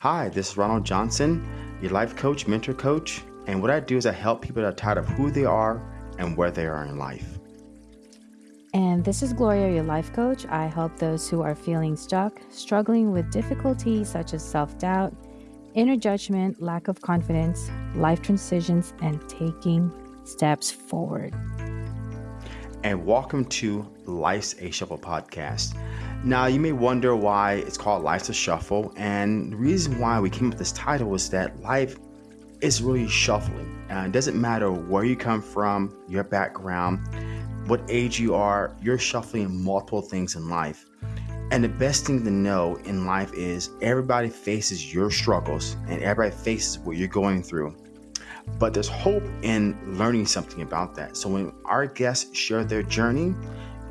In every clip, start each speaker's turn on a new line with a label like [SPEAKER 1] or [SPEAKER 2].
[SPEAKER 1] Hi, this is Ronald Johnson, your life coach, mentor coach, and what I do is I help people that are tired of who they are and where they are in life.
[SPEAKER 2] And this is Gloria, your life coach. I help those who are feeling stuck, struggling with difficulties such as self doubt, inner judgment, lack of confidence, life transitions, and taking steps forward.
[SPEAKER 1] And welcome to Life's a Shuffle podcast. Now, you may wonder why it's called Life's a Shuffle, and the reason why we came up with this title is that life is really shuffling. Uh, it doesn't matter where you come from, your background, what age you are, you're shuffling multiple things in life. And the best thing to know in life is everybody faces your struggles and everybody faces what you're going through. But there's hope in learning something about that. So when our guests share their journey,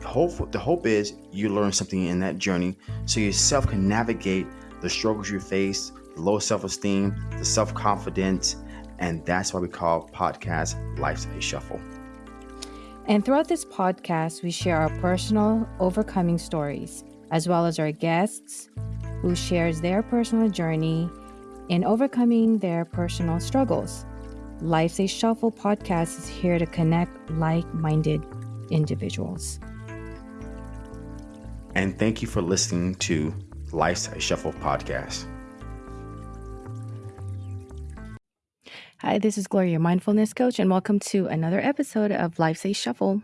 [SPEAKER 1] hope the hope is you learn something in that journey so yourself can navigate the struggles you face, the low self-esteem, the self-confidence, and that's why we call podcast Life's a Shuffle.
[SPEAKER 2] And throughout this podcast, we share our personal overcoming stories, as well as our guests who shares their personal journey in overcoming their personal struggles. Life's a Shuffle podcast is here to connect like-minded individuals.
[SPEAKER 1] And thank you for listening to Life's a Shuffle podcast.
[SPEAKER 2] Hi, this is Gloria, your mindfulness coach, and welcome to another episode of Life's a Shuffle.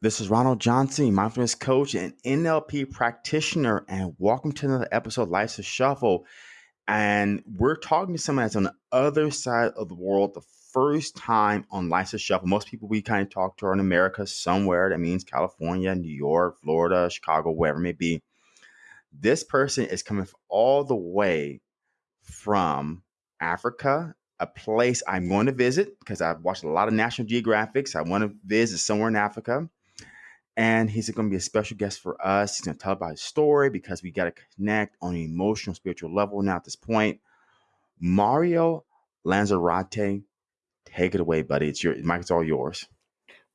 [SPEAKER 1] This is Ronald Johnson, mindfulness coach and NLP practitioner, and welcome to another episode of Life's a Shuffle. And we're talking to someone that's on the other side of the world the first time on Life's a Shuffle. Most people we kind of talk to are in America somewhere. That means California, New York, Florida, Chicago, wherever it may be. This person is coming all the way from Africa a place I'm going to visit because I've watched a lot of National Geographics. I want to visit somewhere in Africa. And he's going to be a special guest for us. He's going to tell about his story because we got to connect on an emotional, spiritual level now at this point. Mario Lanzarote, take it away, buddy. It's your mic It's all yours.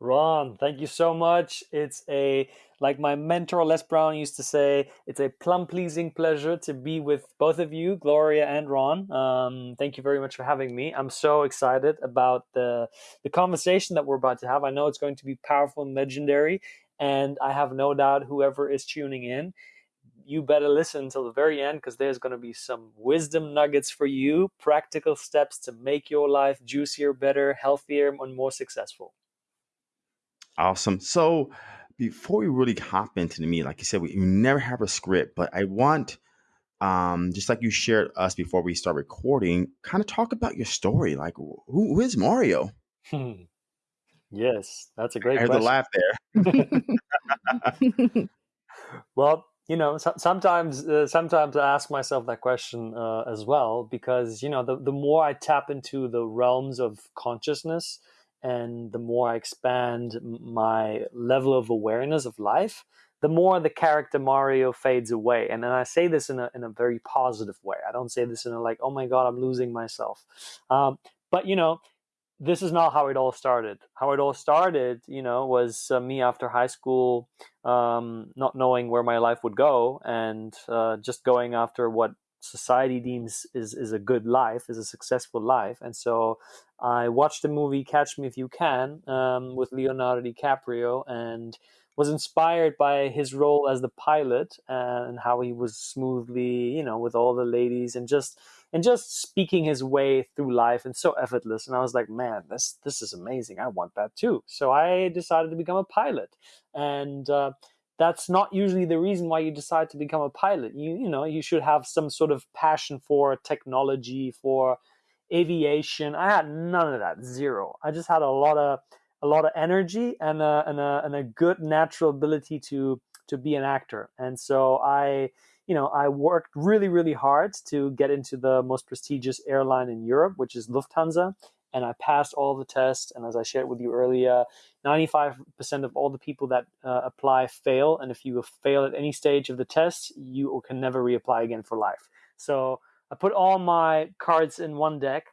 [SPEAKER 3] Ron, thank you so much. It's a, like my mentor Les Brown used to say, it's a plum pleasing pleasure to be with both of you, Gloria and Ron. Um, thank you very much for having me. I'm so excited about the, the conversation that we're about to have. I know it's going to be powerful and legendary, and I have no doubt whoever is tuning in, you better listen until the very end because there's going to be some wisdom nuggets for you, practical steps to make your life juicier, better, healthier, and more successful.
[SPEAKER 1] Awesome. So before we really hop into the meat, like you said, we, we never have a script, but I want, um, just like you shared us before we start recording, kind of talk about your story. Like, who, who is Mario?
[SPEAKER 3] Yes, that's a great
[SPEAKER 1] There's
[SPEAKER 3] question.
[SPEAKER 1] a laugh there.
[SPEAKER 3] well, you know, so, sometimes uh, sometimes I ask myself that question uh, as well because you know the the more I tap into the realms of consciousness and the more I expand my level of awareness of life, the more the character Mario fades away. And then I say this in a, in a very positive way. I don't say this in a like, oh my God, I'm losing myself. Um, but, you know, this is not how it all started. How it all started, you know, was uh, me after high school, um, not knowing where my life would go and uh, just going after what society deems is, is a good life, is a successful life. And so I watched the movie Catch Me If You Can um, with Leonardo DiCaprio and was inspired by his role as the pilot and how he was smoothly, you know, with all the ladies and just and just speaking his way through life and so effortless. And I was like, man, this this is amazing. I want that too. So I decided to become a pilot. And uh, that's not usually the reason why you decide to become a pilot. You you know you should have some sort of passion for technology, for aviation. I had none of that, zero. I just had a lot of a lot of energy and a, and a, and a good natural ability to to be an actor. And so I you know I worked really really hard to get into the most prestigious airline in Europe, which is Lufthansa and I passed all the tests. And as I shared with you earlier, 95% of all the people that uh, apply fail. And if you fail at any stage of the test, you can never reapply again for life. So I put all my cards in one deck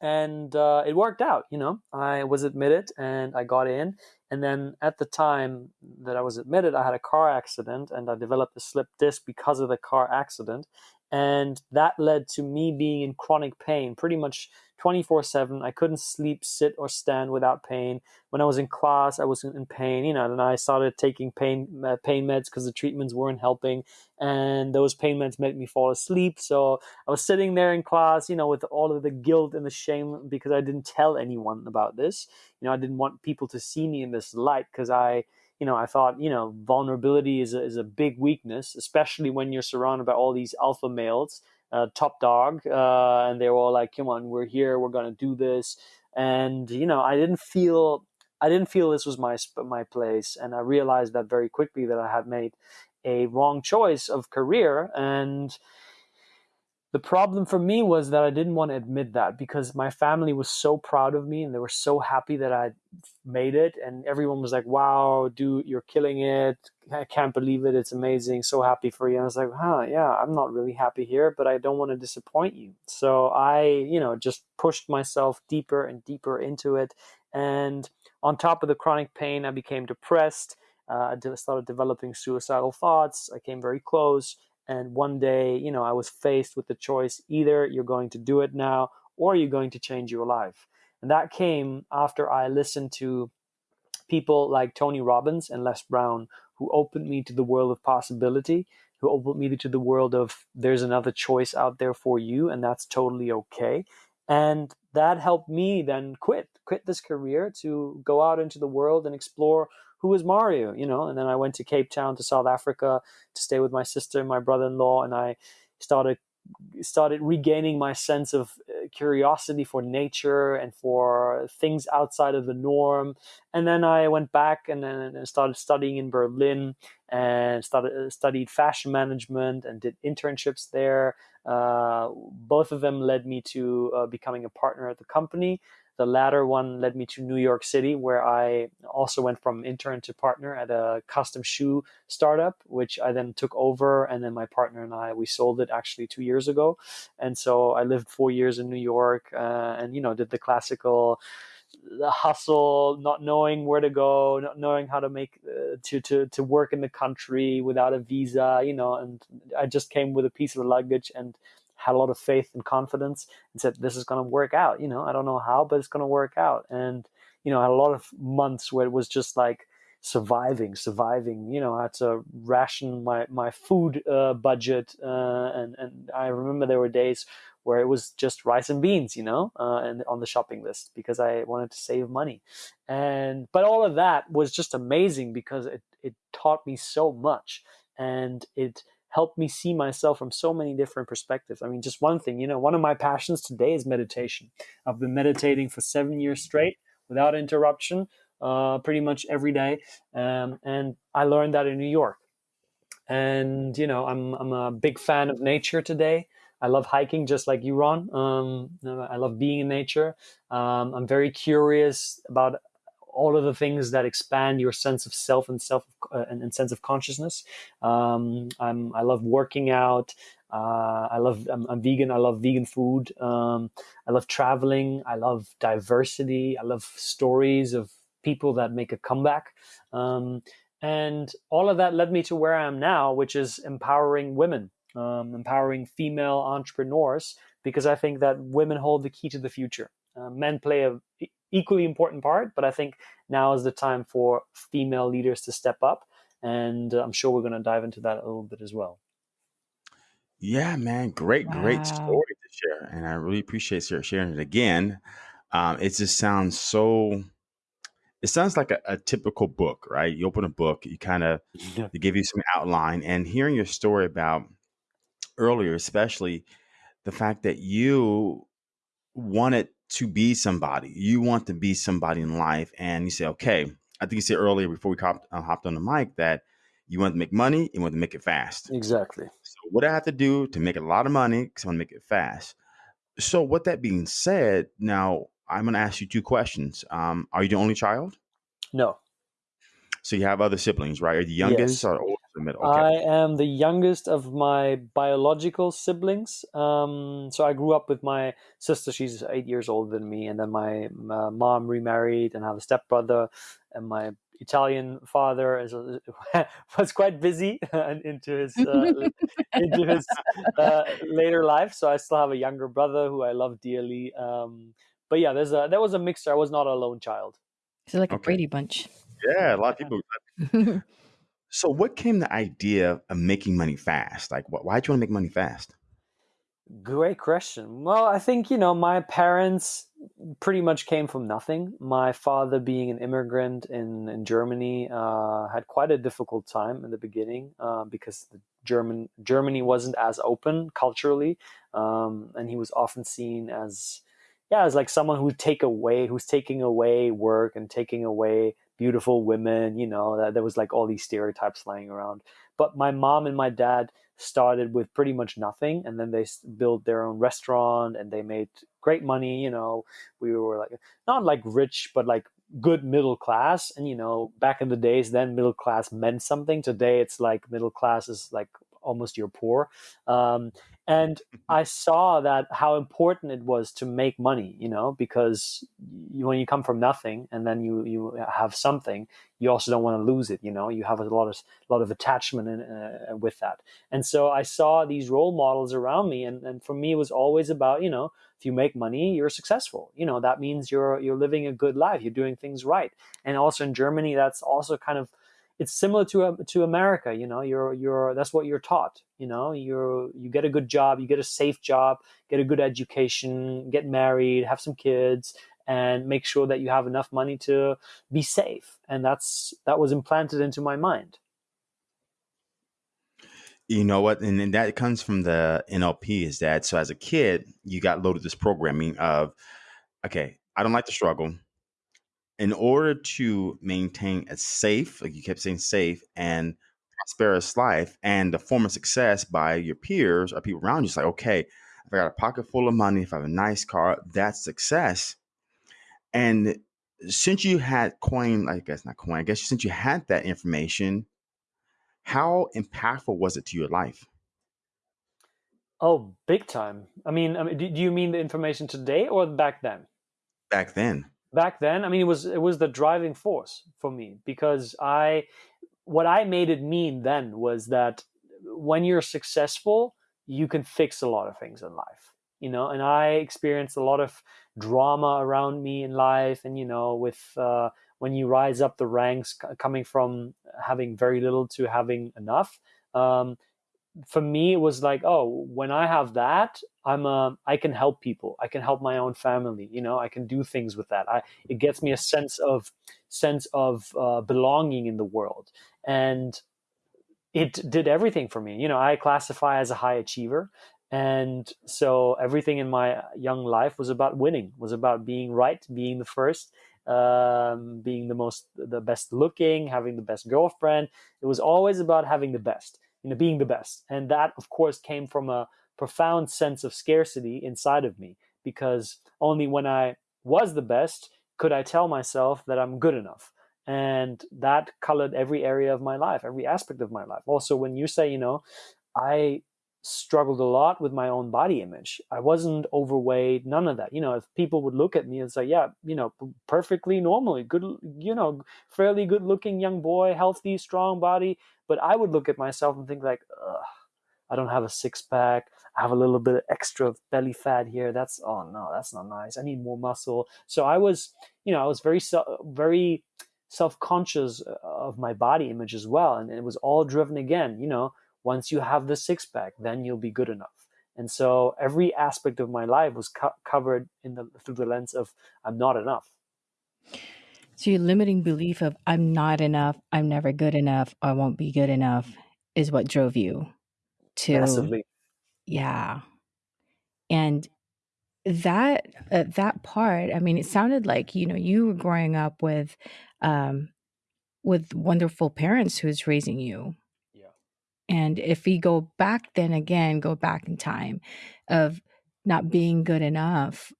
[SPEAKER 3] and uh, it worked out. You know, I was admitted and I got in. And then at the time that I was admitted, I had a car accident and I developed a slip disc because of the car accident. And that led to me being in chronic pain pretty much 24 7. I couldn't sleep, sit, or stand without pain. When I was in class, I was in pain, you know, and I started taking pain, uh, pain meds because the treatments weren't helping. And those pain meds made me fall asleep. So I was sitting there in class, you know, with all of the guilt and the shame because I didn't tell anyone about this. You know, I didn't want people to see me in this light because I, you know, I thought, you know, vulnerability is a, is a big weakness, especially when you're surrounded by all these alpha males uh, top dog, uh, and they were all like, "Come on, we're here, we're gonna do this." And you know, I didn't feel, I didn't feel this was my my place, and I realized that very quickly that I had made a wrong choice of career, and the problem for me was that I didn't want to admit that because my family was so proud of me and they were so happy that I made it. And everyone was like, wow, dude, you're killing it. I can't believe it. It's amazing. So happy for you. And I was like, huh, yeah, I'm not really happy here, but I don't want to disappoint you. So I, you know, just pushed myself deeper and deeper into it. And on top of the chronic pain, I became depressed. Uh, I started developing suicidal thoughts. I came very close and one day you know i was faced with the choice either you're going to do it now or you're going to change your life. And that came after i listened to people like tony robbins and les brown who opened me to the world of possibility who opened me to the world of there's another choice out there for you and that's totally okay. And that helped me then quit quit this career to go out into the world and explore who is Mario, you know? And then I went to Cape Town to South Africa to stay with my sister and my brother-in-law, and I started started regaining my sense of uh, curiosity for nature and for things outside of the norm. And then I went back and then started studying in Berlin and started uh, studied fashion management and did internships there. Uh, both of them led me to uh, becoming a partner at the company. The latter one led me to New York City, where I also went from intern to partner at a custom shoe startup, which I then took over. And then my partner and I, we sold it actually two years ago. And so I lived four years in New York uh, and, you know, did the classical the hustle, not knowing where to go, not knowing how to make uh, to to to work in the country without a visa, you know. And I just came with a piece of luggage and had a lot of faith and confidence and said, this is going to work out. You know, I don't know how, but it's going to work out. And, you know, I had a lot of months where it was just like surviving, surviving, you know, I had to ration my, my food uh, budget. Uh, and, and I remember there were days where it was just rice and beans, you know, uh, and on the shopping list because I wanted to save money. And, but all of that was just amazing because it, it taught me so much and it, helped me see myself from so many different perspectives. I mean, just one thing, you know, one of my passions today is meditation. I've been meditating for seven years straight without interruption, uh, pretty much every day. Um, and I learned that in New York. And, you know, I'm, I'm a big fan of nature today. I love hiking just like you, Ron. Um, I love being in nature. Um, I'm very curious about all of the things that expand your sense of self and self uh, and, and, sense of consciousness. Um, i love working out. Uh, I love. I'm, I'm, vegan. I love vegan food. Um, I love traveling. I love diversity. I love stories of people that make a comeback. Um, and all of that led me to where I am now, which is empowering women, um, empowering female entrepreneurs, because I think that women hold the key to the future. Uh, men play a equally important part, but I think now is the time for female leaders to step up. And I'm sure we're going to dive into that a little bit as well.
[SPEAKER 1] Yeah, man. Great, great
[SPEAKER 2] Wow.
[SPEAKER 1] story to share. And I really appreciate you sharing it again. Um, it just sounds so, it sounds like a, a typical book, right? You open a book, you kind of,
[SPEAKER 3] Yeah.
[SPEAKER 1] they give you some outline. And hearing your story about earlier, especially the fact that you wanted to be somebody. You want to be somebody in life, and you say, okay. I think you said earlier before we hopped, uh, hopped on the mic that you want to make money, you want to make it fast.
[SPEAKER 3] Exactly.
[SPEAKER 1] So what I have to do to make a lot of money? Because I want to make it fast. So with that being said, now I'm going to ask you two questions. Um, are you the only child?
[SPEAKER 3] No.
[SPEAKER 1] So you have other siblings, right? Are you the youngest
[SPEAKER 3] Yes.
[SPEAKER 1] or oldest or middle? Okay.
[SPEAKER 3] I am the youngest of my biological siblings. Um, so I grew up with my sister. She's eight years older than me, and then my, my mom remarried and I have a stepbrother, and my Italian father is, was quite busy into his uh, into his uh, later life. So I still have a younger brother who I love dearly. Um, but yeah, there's a there was a mixture. I was not a lone child.
[SPEAKER 2] So like okay. a Brady Bunch.
[SPEAKER 1] Yeah, a lot of people. so, what came the idea of making money fast? Like, why did you want to make money fast?
[SPEAKER 3] Great question. Well, I think, you know, my parents pretty much came from nothing. My father, being an immigrant in, in Germany, uh, had quite a difficult time in the beginning uh, because the German Germany wasn't as open culturally, um, and he was often seen as, yeah, as like someone who take away, who's taking away work and taking away beautiful women. You know, that there was like all these stereotypes lying around. But my mom and my dad started with pretty much nothing and then they built their own restaurant and they made great money you know we were like not like rich but like good middle class and you know back in the days then middle class meant something today it's like middle class is like almost you're poor um, and i saw that how important it was to make money you know because you, when you come from nothing and then you you have something you also don't want to lose it you know? You have a lot of a lot of attachment in, uh, with that. And so i saw these role models around me and, and for me it was always about you know if you make money you're successful. You know that means you're you're living a good life you're doing things right. And also in germany that's also kind of it's similar to um, to America. You know, you're you're that's what you're taught. You know, you're you get a good job, you get a safe job, get a good education, get married, have some kids, and make sure that you have enough money to be safe. And that's that was implanted into my mind.
[SPEAKER 1] You know what, and, and that comes from the NLP. Is that so? As a kid, you got loaded this programming of, okay, I don't like to struggle in order to maintain a safe, like you kept saying safe and prosperous life and the form of success by your peers or people around you, it's like, okay, if I got a pocket full of money, if I have a nice car, that's success. And since you had coin, I guess not coin, I guess since you had that information, how impactful was it to your life?
[SPEAKER 3] Oh, big time. I mean, I mean, do you mean the information today or back then?
[SPEAKER 1] Back then
[SPEAKER 3] back then i mean it was it was the driving force for me because i what i made it mean then was that when you're successful you can fix a lot of things in life you know and i experienced a lot of drama around me in life and you know with uh, when you rise up the ranks coming from having very little to having enough um, for me it was like oh when i have that i'm a i can help people. I can help my own family you know i can do things with that. I it gets me a sense of sense of uh, belonging in the world. And it did everything for me. You know i classify as a high achiever. And so everything in my young life was about winning was about being right being the first um, being the most the best looking having the best girlfriend. It was always about having the best you know, being the best. And that, of course, came from a profound sense of scarcity inside of me because only when I was the best could I tell myself that I'm good enough. And that colored every area of my life, every aspect of my life. Also, when you say, you know, I struggled a lot with my own body image. I wasn't overweight, none of that. You know, if people would look at me and say, yeah, you know, perfectly normally, good, you know, fairly good looking young boy, healthy, strong body. But I would look at myself and think like, I don't have a six pack. I have a little bit of extra belly fat here. That's oh no, that's not nice. I need more muscle. So I was, you know, I was very very self conscious uh, of my body image as well, and it was all driven again. You know, once you have the six pack, then you'll be good enough. And so every aspect of my life was co- covered in the through the lens of I'm not enough.
[SPEAKER 2] So your limiting belief of I'm not enough, I'm never good enough, I won't be good enough is what drove you to
[SPEAKER 3] Massively.
[SPEAKER 2] Yeah. And that uh, that part, I mean, it sounded like you know you were growing up with um, with wonderful parents who was raising you.
[SPEAKER 3] Yeah.
[SPEAKER 2] And if we go back, then again, go back in time of not being good enough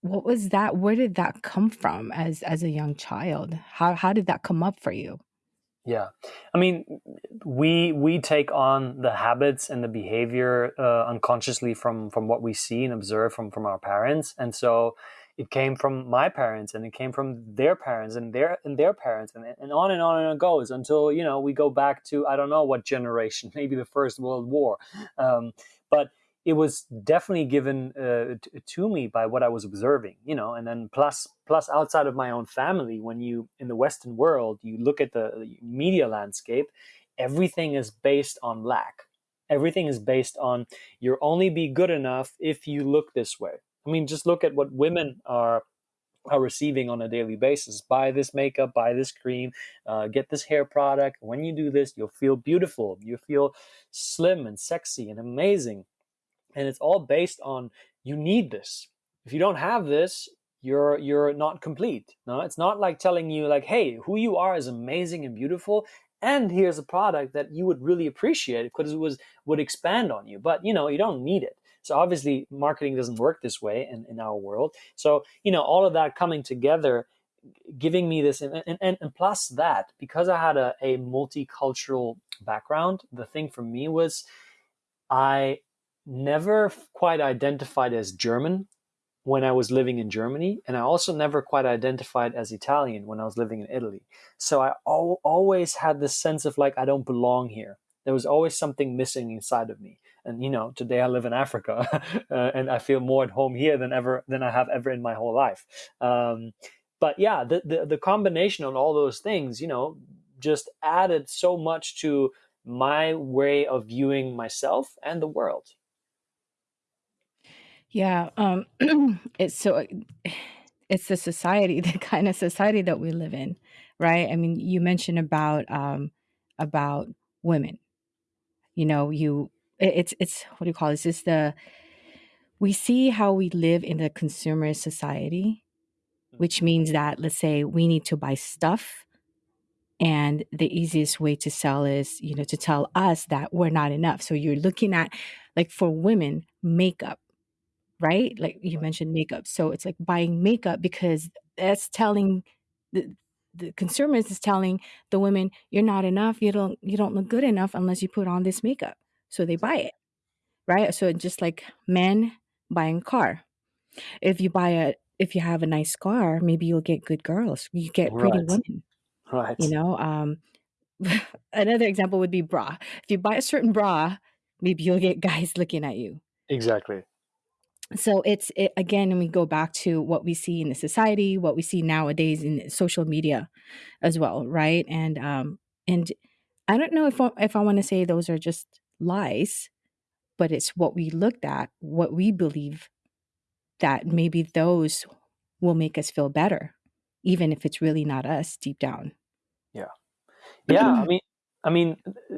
[SPEAKER 2] what was that where did that come from as as a young child how how did that come up for you
[SPEAKER 3] yeah. I mean we we take on the habits and the behavior uh, unconsciously from from what we see and observe from from our parents. And so it came from my parents and it came from their parents and their and their parents and, and on and on and it goes until you know we go back to i don't know what generation maybe the first world war. Um, but it was definitely given uh, to me by what i was observing you know and then plus plus outside of my own family when you in the western world you look at the media landscape everything is based on lack everything is based on you'll only be good enough if you look this way I mean, just look at what women are are receiving on a daily basis. Buy this makeup, buy this cream, uh, get this hair product. When you do this, you'll feel beautiful. You feel slim and sexy and amazing. And it's all based on you need this. If you don't have this, you're you're not complete. No, it's not like telling you like, hey, who you are is amazing and beautiful. And here's a product that you would really appreciate because it was would expand on you. But you know, you don't need it. So obviously, marketing doesn't work this way in, in our world. So you know, all of that coming together, giving me this, and, and, and plus that, because I had a, a multicultural background, the thing for me was I never quite identified as German when I was living in Germany, and I also never quite identified as Italian when I was living in Italy. So I al- always had this sense of like I don't belong here. There was always something missing inside of me and you know today i live in africa uh, and i feel more at home here than ever than i have ever in my whole life um, but yeah the, the, the combination of all those things you know just added so much to my way of viewing myself and the world
[SPEAKER 2] yeah um it's so it's the society the kind of society that we live in right i mean you mentioned about um about women you know you it's it's what do you call this? It's the we see how we live in the consumer society, which mm-hmm. means that let's say we need to buy stuff and the easiest way to sell is you know to tell us that we're not enough so you're looking at like for women makeup right like you mentioned makeup so it's like buying makeup because that's telling the the consumers is telling the women you're not enough you don't you don't look good enough unless you put on this makeup so they buy it, right? So just like men buying a car. If you buy a if you have a nice car, maybe you'll get good girls. You get pretty
[SPEAKER 3] Right.
[SPEAKER 2] women,
[SPEAKER 3] Right.
[SPEAKER 2] you know? Um another example would be bra. If you buy a certain bra, maybe you'll get guys looking at you.
[SPEAKER 3] Exactly.
[SPEAKER 2] So it's it, again, and we go back to what we see in the society, what we see nowadays in social media as well, right? And um and I don't know if I- if I want to say those are just lies, but it's what we looked at, what we believe that maybe those will make us feel better, even if it's really not us deep down.
[SPEAKER 3] Yeah. Yeah. I mean, I mean,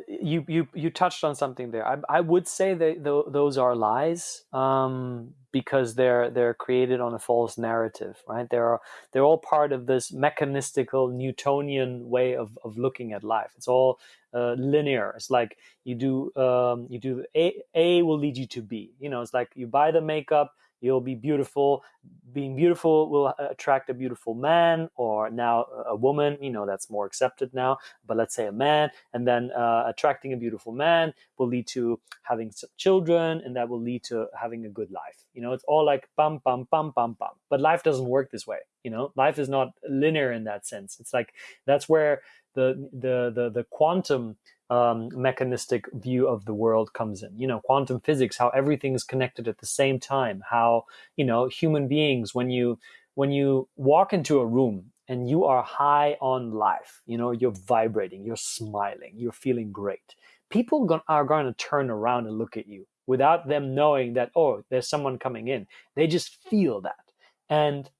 [SPEAKER 3] you you you touched on something there. I, I would say that th- those are lies um, because they're they're created on a false narrative, right? They're they're all part of this mechanistical Newtonian way of, of looking at life. It's all uh, linear. It's like you do um, you do A A will lead you to B. You know, it's like you buy the makeup, you'll be beautiful. Being beautiful will attract a beautiful man or now a woman you know that's more accepted now. But let's say a man and then uh, attracting a beautiful man will lead to having children and that will lead to having a good life. You know it's all like bum bum bum bum bum. But life doesn't work this way you know? Life is not linear in that sense. It's like that's where the the the, the quantum um, mechanistic view of the world comes in. You know, quantum physics, how everything is connected at the same time. How you know human beings when you when you walk into a room and you are high on life, you know, you're vibrating, you're smiling, you're feeling great. People are going to turn around and look at you without them knowing that oh, there's someone coming in. They just feel that, and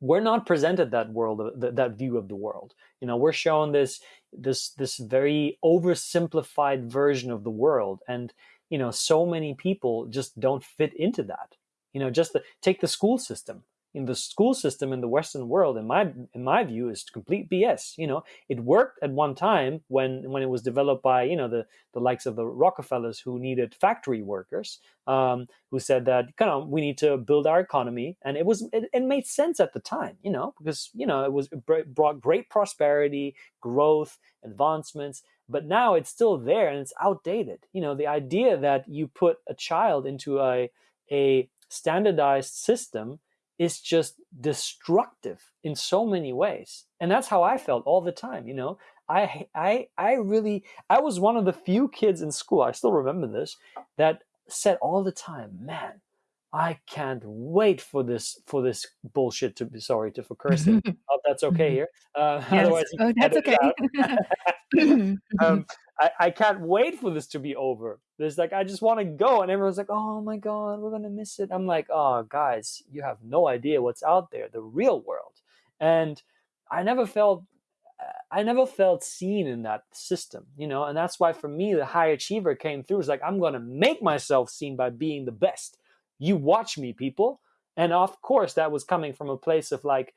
[SPEAKER 3] we're not presented that world that view of the world you know we're shown this this this very oversimplified version of the world. And you know so many people just don't fit into that. You know just the, take the school system in the school system in the Western world, in my in my view, is complete BS. You know, it worked at one time when when it was developed by you know the the likes of the Rockefellers who needed factory workers, um, who said that kind of we need to build our economy, and it was it, it made sense at the time. You know, because you know it was it brought great prosperity, growth, advancements. But now it's still there and it's outdated. You know, the idea that you put a child into a a standardized system is just destructive in so many ways. And that's how I felt all the time, you know. I I I really I was one of the few kids in school, I still remember this, that said all the time, man, I can't wait for this for this bullshit to be sorry to for cursing. Hope that's okay
[SPEAKER 2] Mhm.
[SPEAKER 3] here. Uh,
[SPEAKER 2] Yes.
[SPEAKER 3] otherwise,
[SPEAKER 2] Oh, that's okay.
[SPEAKER 3] um, I, I can't wait for this to be over. There's like I just want to go, and everyone's like, "Oh my god, we're gonna miss it." I'm like, "Oh, guys, you have no idea what's out there, the real world." And I never felt, I never felt seen in that system, you know. And that's why for me, the high achiever came through. It's like I'm gonna make myself seen by being the best. You watch me, people. And of course, that was coming from a place of like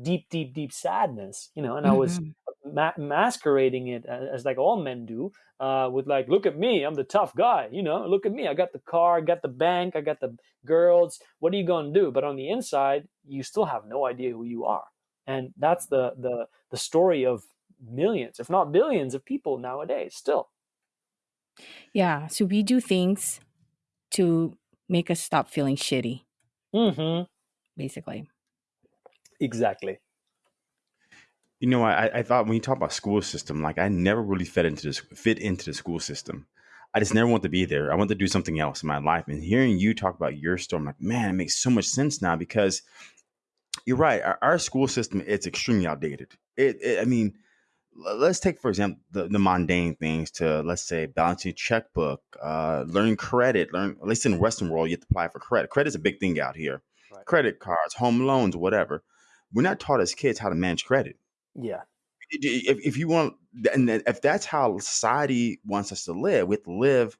[SPEAKER 3] deep, deep, deep sadness, you know. And I was
[SPEAKER 2] Mhm.
[SPEAKER 3] Ma- masquerading it as, as like all men do, uh, with like, look at me, I'm the tough guy, you know, look at me, I got the car, I got the bank, I got the girls. What are you gonna do? But on the inside, you still have no idea who you are, and that's the the the story of millions, if not billions, of people nowadays. Still,
[SPEAKER 2] Yeah. So we do things to make us stop feeling shitty,
[SPEAKER 3] hmm
[SPEAKER 2] basically.
[SPEAKER 3] exactly.
[SPEAKER 1] You know, I, I thought when you talk about school system, like I never really fit into this fit into the school system. I just never want to be there. I want to do something else in my life. And hearing you talk about your story, I'm like, man, it makes so much sense now because you're right. Our, our school system it's extremely outdated. It, it I mean, let's take for example the, the mundane things to let's say balancing a checkbook, uh, learning credit. Learn at least in the Western world, you have to apply for credit. Credit's a big thing out here.
[SPEAKER 3] Right.
[SPEAKER 1] Credit cards, home loans, whatever. We're not taught as kids how to manage credit
[SPEAKER 3] Yeah.
[SPEAKER 1] if, if you want and if that's how society wants us to live we have to live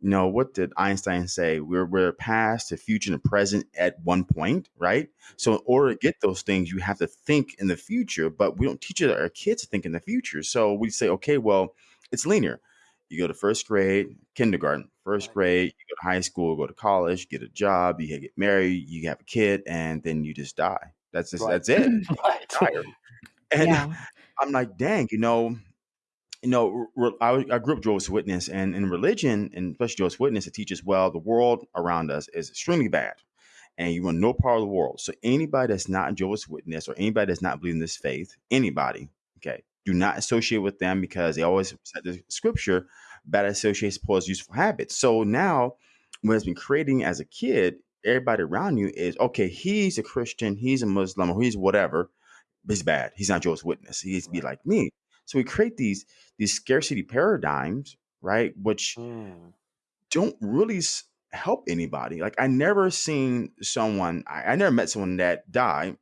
[SPEAKER 1] you know what did einstein say? We're we're past the future and the present at one point right? So in order to get those things you have to think in the future but we don't teach our kids to think in the future. So we say okay well it's linear. You go to first grade kindergarten first grade you go to high school go to college get a job you get married you have a kid and then you just die. That's just
[SPEAKER 3] Right.
[SPEAKER 1] that's it.
[SPEAKER 3] Right.
[SPEAKER 1] And
[SPEAKER 2] yeah.
[SPEAKER 1] I'm like, dang, you know, you know, I, I grew up Jehovah's Witness, and in religion, and especially Jehovah's Witness, it teaches well the world around us is extremely bad, and you want no part of the world. So anybody that's not Jehovah's Witness or anybody that's not believing this faith, anybody, okay, do not associate with them because they always said the scripture, bad associates spoils useful habits. So now, when it's been creating as a kid, everybody around you is okay. He's a Christian, he's a Muslim, or he's whatever he's bad. He's not Jehovah's Witness. He needs to be
[SPEAKER 3] Right.
[SPEAKER 1] like me. So we create these these scarcity paradigms, right? Which
[SPEAKER 3] Mm.
[SPEAKER 1] don't really s- help anybody. Like I never seen someone. I, I never met someone that died,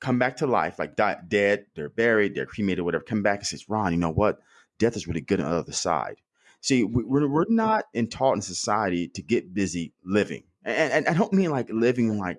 [SPEAKER 1] come back to life, like died dead. They're buried. They're cremated, whatever. Come back and says, Ron, you know what? Death is really good on the other side. See, we, we're we're not in taught in society to get busy living, and, and I don't mean like living like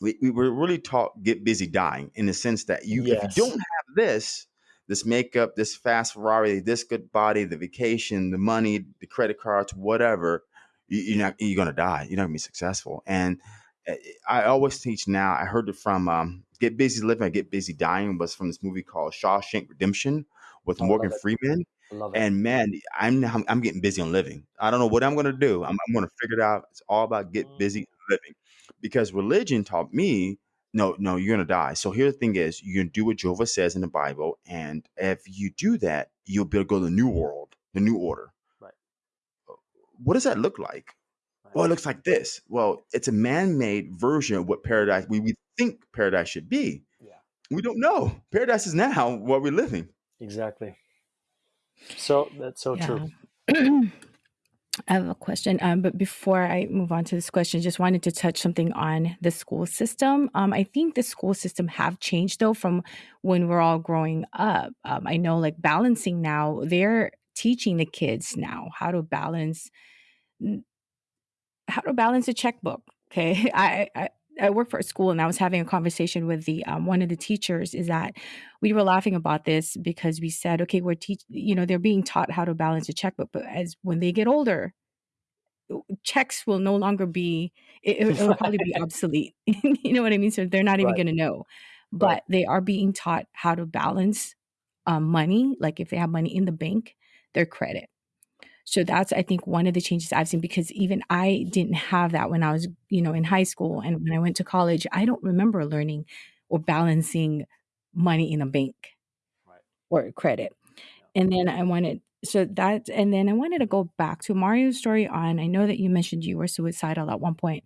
[SPEAKER 1] we, we were really taught get busy dying in the sense that you if you don't have this this makeup this fast ferrari this good body the vacation the money the credit cards whatever you, you're not you're gonna die. You're not gonna be successful. And uh, i always teach now i heard it from um, get busy living and get busy dying was from this movie called shawshank redemption with
[SPEAKER 3] I
[SPEAKER 1] morgan freeman.
[SPEAKER 3] I
[SPEAKER 1] and man i'm i'm getting busy on living. I don't know what i'm gonna do. I'm, I'm gonna figure it out. It's all about get
[SPEAKER 3] Mm.
[SPEAKER 1] busy living because religion taught me no no you're gonna die. So here the thing is you can do what jehovah says in the bible and if you do that you'll be able to go to the new world the new order.
[SPEAKER 3] Right.
[SPEAKER 1] Uh, what does that look like? Well it looks like this. Well it's a man-made version of what paradise we, we think paradise should be.
[SPEAKER 3] Yeah.
[SPEAKER 1] we don't know. Paradise is now what we're living.
[SPEAKER 3] Exactly. So that's so true.
[SPEAKER 2] I have a question, um, but before I move on to this question, just wanted to touch something on the school system. Um, I think the school system have changed though from when we're all growing up. Um, I know, like balancing now, they're teaching the kids now how to balance how to balance a checkbook. Okay, I, I I work for a school, and I was having a conversation with the um, one of the teachers. Is that we were laughing about this because we said, okay, we're teach, you know, they're being taught how to balance a checkbook, but as when they get older, checks will no longer be. It, it- it'll probably be obsolete. you know what I mean? So they're not even
[SPEAKER 3] Right.
[SPEAKER 2] going to know,
[SPEAKER 3] Right.
[SPEAKER 2] but they are being taught how to balance um, money. Like if they have money in the bank, their credit. So that's, I think, one of the changes I've seen because even I didn't have that when I was, you know, in high school. And when I went to college, I don't remember learning or balancing money in a bank
[SPEAKER 3] Right.
[SPEAKER 2] or credit. And then I wanted, so that, and then I wanted to go back to Mario's story on, I know that you mentioned you were suicidal at one point.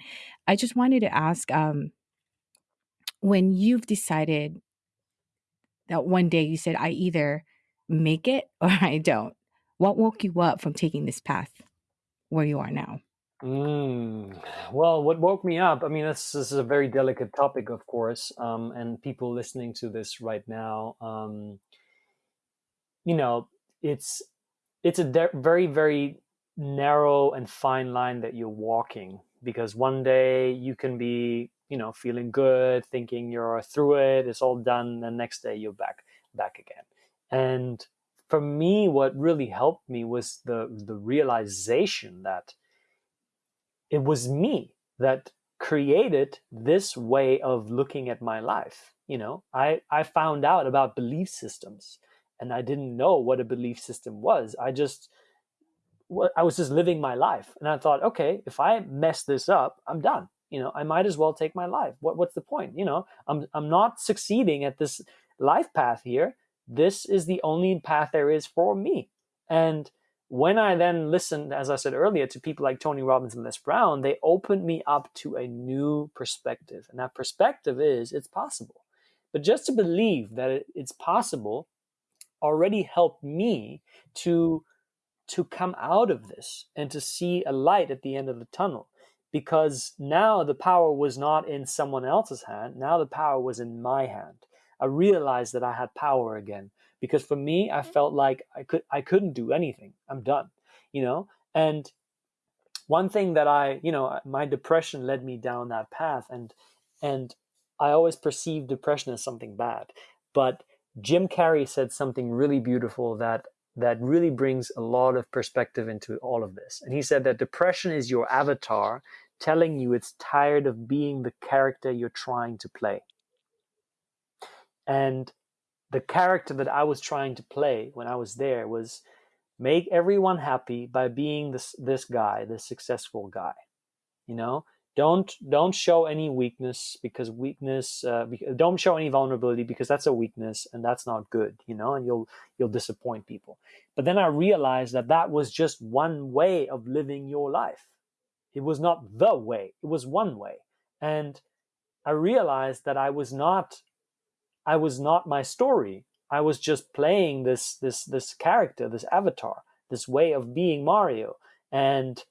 [SPEAKER 2] I just wanted to ask, um, when you've decided that one day you said, I either make it or I don't, what woke you up from taking this path where you are now?
[SPEAKER 3] Mm. Well, what woke me up? I mean, this, this is a very delicate topic, of course, um, and people listening to this right now, um, you know, it's it's a very very narrow and fine line that you're walking because one day you can be, you know, feeling good, thinking you're through it, it's all done, and next day you're back back again, and for me, what really helped me was the the realization that it was me that created this way of looking at my life. You know i i found out about belief systems and i didn't know what a belief system was. I just i was just living my life and i thought okay if i mess this up i'm done. You know i might as well take my life. What, what's the point? You know i'm i'm not succeeding at this life path here this is the only path there is for me and when I then listened, as I said earlier, to people like Tony Robbins and Les Brown, they opened me up to a new perspective. And that perspective is it's possible. But just to believe that it's possible already helped me to, to come out of this and to see a light at the end of the tunnel. Because now the power was not in someone else's hand, now the power was in my hand. I realized that I had power again because for me i mm-hmm. felt like i could i couldn't do anything. I'm done you know? And one thing that i you know my depression led me down that path and and i always perceived depression as something bad. But jim carrey said something really beautiful that that really brings a lot of perspective into all of this. And he said that depression is your avatar telling you it's tired of being the character you're trying to play and the character that I was trying to play when I was there was make everyone happy by being this this guy, this successful guy. You know, don't don't show any weakness because weakness. Uh, don't show any vulnerability because that's a weakness and that's not good. You know, and you'll you'll disappoint people. But then I realized that that was just one way of living your life. It was not the way. It was one way, and I realized that I was not I was not my story. I was just playing this this this character, this avatar, this way of being Mario. And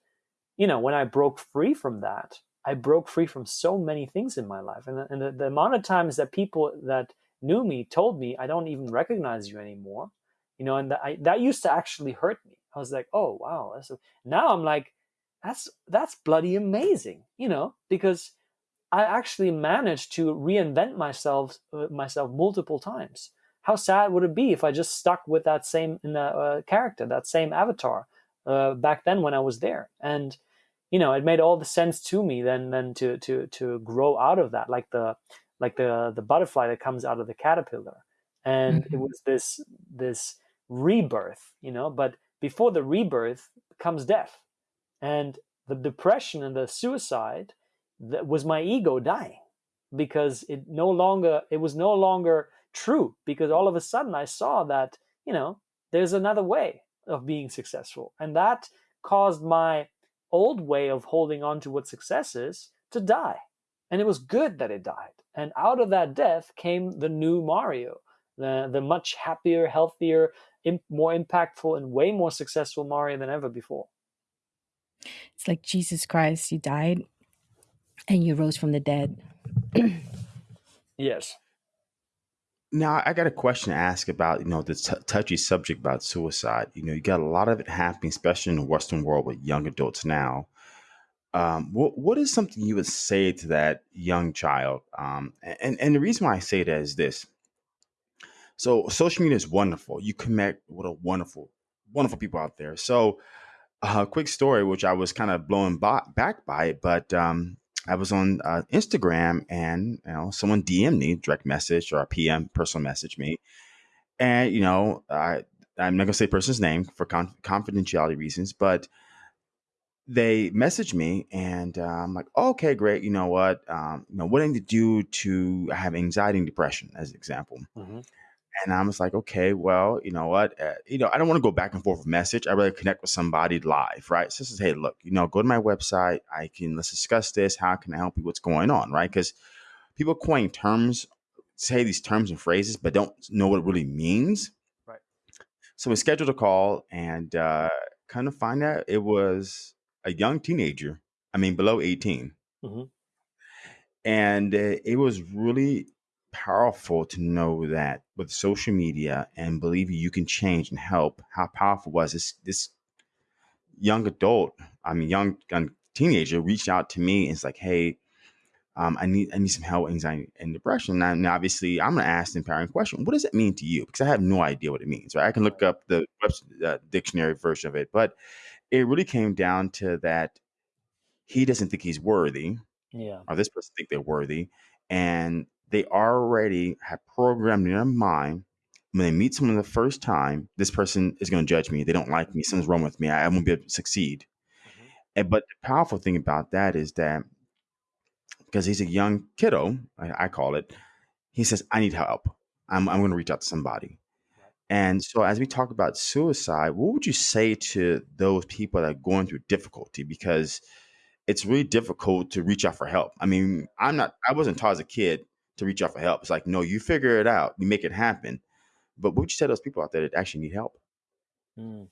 [SPEAKER 3] you know, when I broke free from that, I broke free from so many things in my life. And, and the, the amount of times that people that knew me told me, I don't even recognize you anymore. You know, and that, I, that used to actually hurt me. I was like, oh wow. That's now I'm like, that's that's bloody amazing. You know, because I actually managed to reinvent myself uh, myself multiple times. How sad would it be if I just stuck with that same uh, character, that same avatar uh, back then when I was there? And you know, it made all the sense to me then then to to to grow out of that, like the like the the butterfly that comes out of the caterpillar, and mm-hmm. it was this this rebirth, you know. But before the rebirth comes death, and the depression and the suicide that was my ego dying because it no longer it was no longer true because all of a sudden I saw that you know there's another way of being successful. And that caused my old way of holding on to what success is to die. And it was good that it died. And out of that death came the new Mario the the much happier healthier more impactful and way more successful Mario than ever before.
[SPEAKER 2] It's like Jesus Christ you died and you rose from the dead.
[SPEAKER 3] yes.
[SPEAKER 1] Now, I got a question to ask about, you know, the t- touchy subject about suicide. You know, you got a lot of it happening, especially in the Western world with young adults now. Um, what what is something you would say to that young child? Um, and and the reason why I say that is this. So social media is wonderful. You connect with a wonderful, wonderful people out there. So a uh, quick story, which I was kind of blown by, back by it, but um, I was on uh, Instagram and you know someone DM me direct message or a PM personal message me, and you know I I'm not gonna say person's name for con- confidentiality reasons, but they messaged me and uh, I'm like, oh, okay, great. You know what? Um, you know, what I need to do to have anxiety and depression, as an example. Mm-hmm. And I was like, okay, well, you know what? Uh, you know, I don't want to go back and forth with message. I rather connect with somebody live, right? So this is, hey, look, you know, go to my website. I can let's discuss this. How can I help you? What's going on, right? Because people coin terms, say these terms and phrases, but don't know what it really means.
[SPEAKER 3] Right.
[SPEAKER 1] So we scheduled a call and uh, kind of find out it was a young teenager. I mean, below 18. Mm-hmm. And uh, it was really powerful to know that with social media and believe you can change and help. How powerful was this? This young adult, I mean, young, young teenager reached out to me and it's like, hey, um, I need I need some help, anxiety, and depression. Now obviously, I'm going to ask the empowering question: What does it mean to you? Because I have no idea what it means. Right? I can look up the uh, dictionary version of it, but it really came down to that he doesn't think he's worthy.
[SPEAKER 3] Yeah.
[SPEAKER 1] Or this person think they're worthy. And they already have programmed in their mind when they meet someone the first time, this person is going to judge me. They don't like me. Something's wrong with me. I won't be able to succeed. Mm-hmm. And but the powerful thing about that is that because he's a young kiddo, I, I call it, he says, I need help. I'm, I'm going to reach out to somebody. And so, as we talk about suicide, what would you say to those people that are going through difficulty? Because it's really difficult to reach out for help. I mean, I'm not, I wasn't taught as a kid to reach out for help. It's like, no, you figure it out, you make it happen. But what would you to those people out there that actually need help?
[SPEAKER 3] Mm.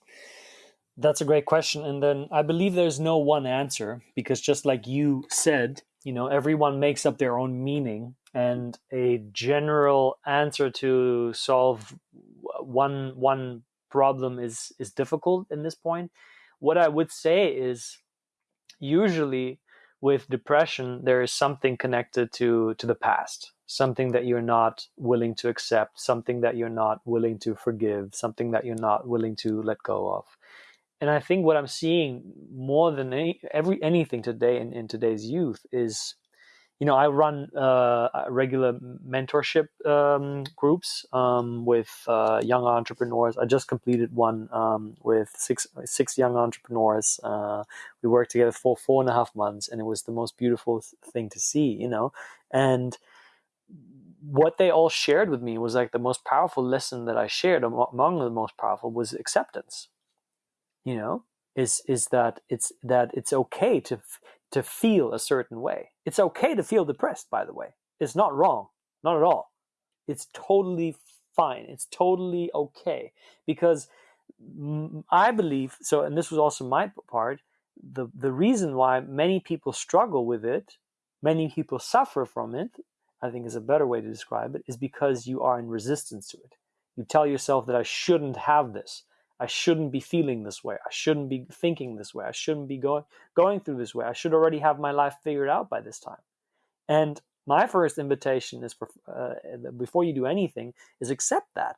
[SPEAKER 3] That's a great question. And then I believe there's no one answer because just like you said, you know, everyone makes up their own meaning and a general answer to solve one one problem is is difficult in this point what i would say is usually with depression there is something connected to to the past something that you're not willing to accept something that you're not willing to forgive something that you're not willing to let go of and i think what i'm seeing more than any, every anything today in, in today's youth is you know, I run uh, regular mentorship um, groups um, with uh, young entrepreneurs. I just completed one um, with six six young entrepreneurs. Uh, we worked together for four and a half months, and it was the most beautiful thing to see. You know, and what they all shared with me was like the most powerful lesson that I shared among the most powerful was acceptance. You know, is is that it's that it's okay to to feel a certain way. It's okay to feel depressed, by the way. It's not wrong, not at all. It's totally fine. It's totally okay because I believe so. And this was also my part. The the reason why many people struggle with it, many people suffer from it, I think is a better way to describe it, is because you are in resistance to it. You tell yourself that I shouldn't have this. I shouldn't be feeling this way. I shouldn't be thinking this way. I shouldn't be going going through this way. I should already have my life figured out by this time. And my first invitation is uh, before you do anything is accept that.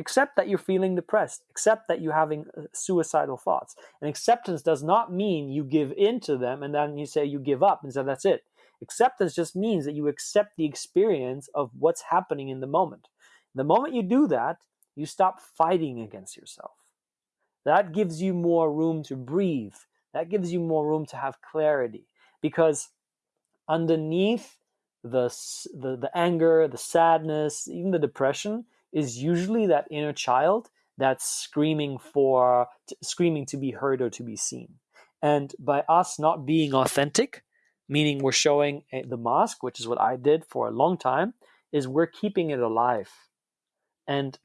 [SPEAKER 3] Accept that you're feeling depressed. Accept that you're having uh, suicidal thoughts. And acceptance does not mean you give in to them and then you say you give up and say that's it. Acceptance just means that you accept the experience of what's happening in the moment. The moment you do that, you stop fighting against yourself that gives you more room to breathe. That gives you more room to have clarity. Because underneath the, the, the anger, the sadness, even the depression is usually that inner child that's screaming for, screaming to be heard or to be seen. And by us not being authentic, meaning we're showing eh, the mosque, which is what I did for a long time, is we're keeping it alive. And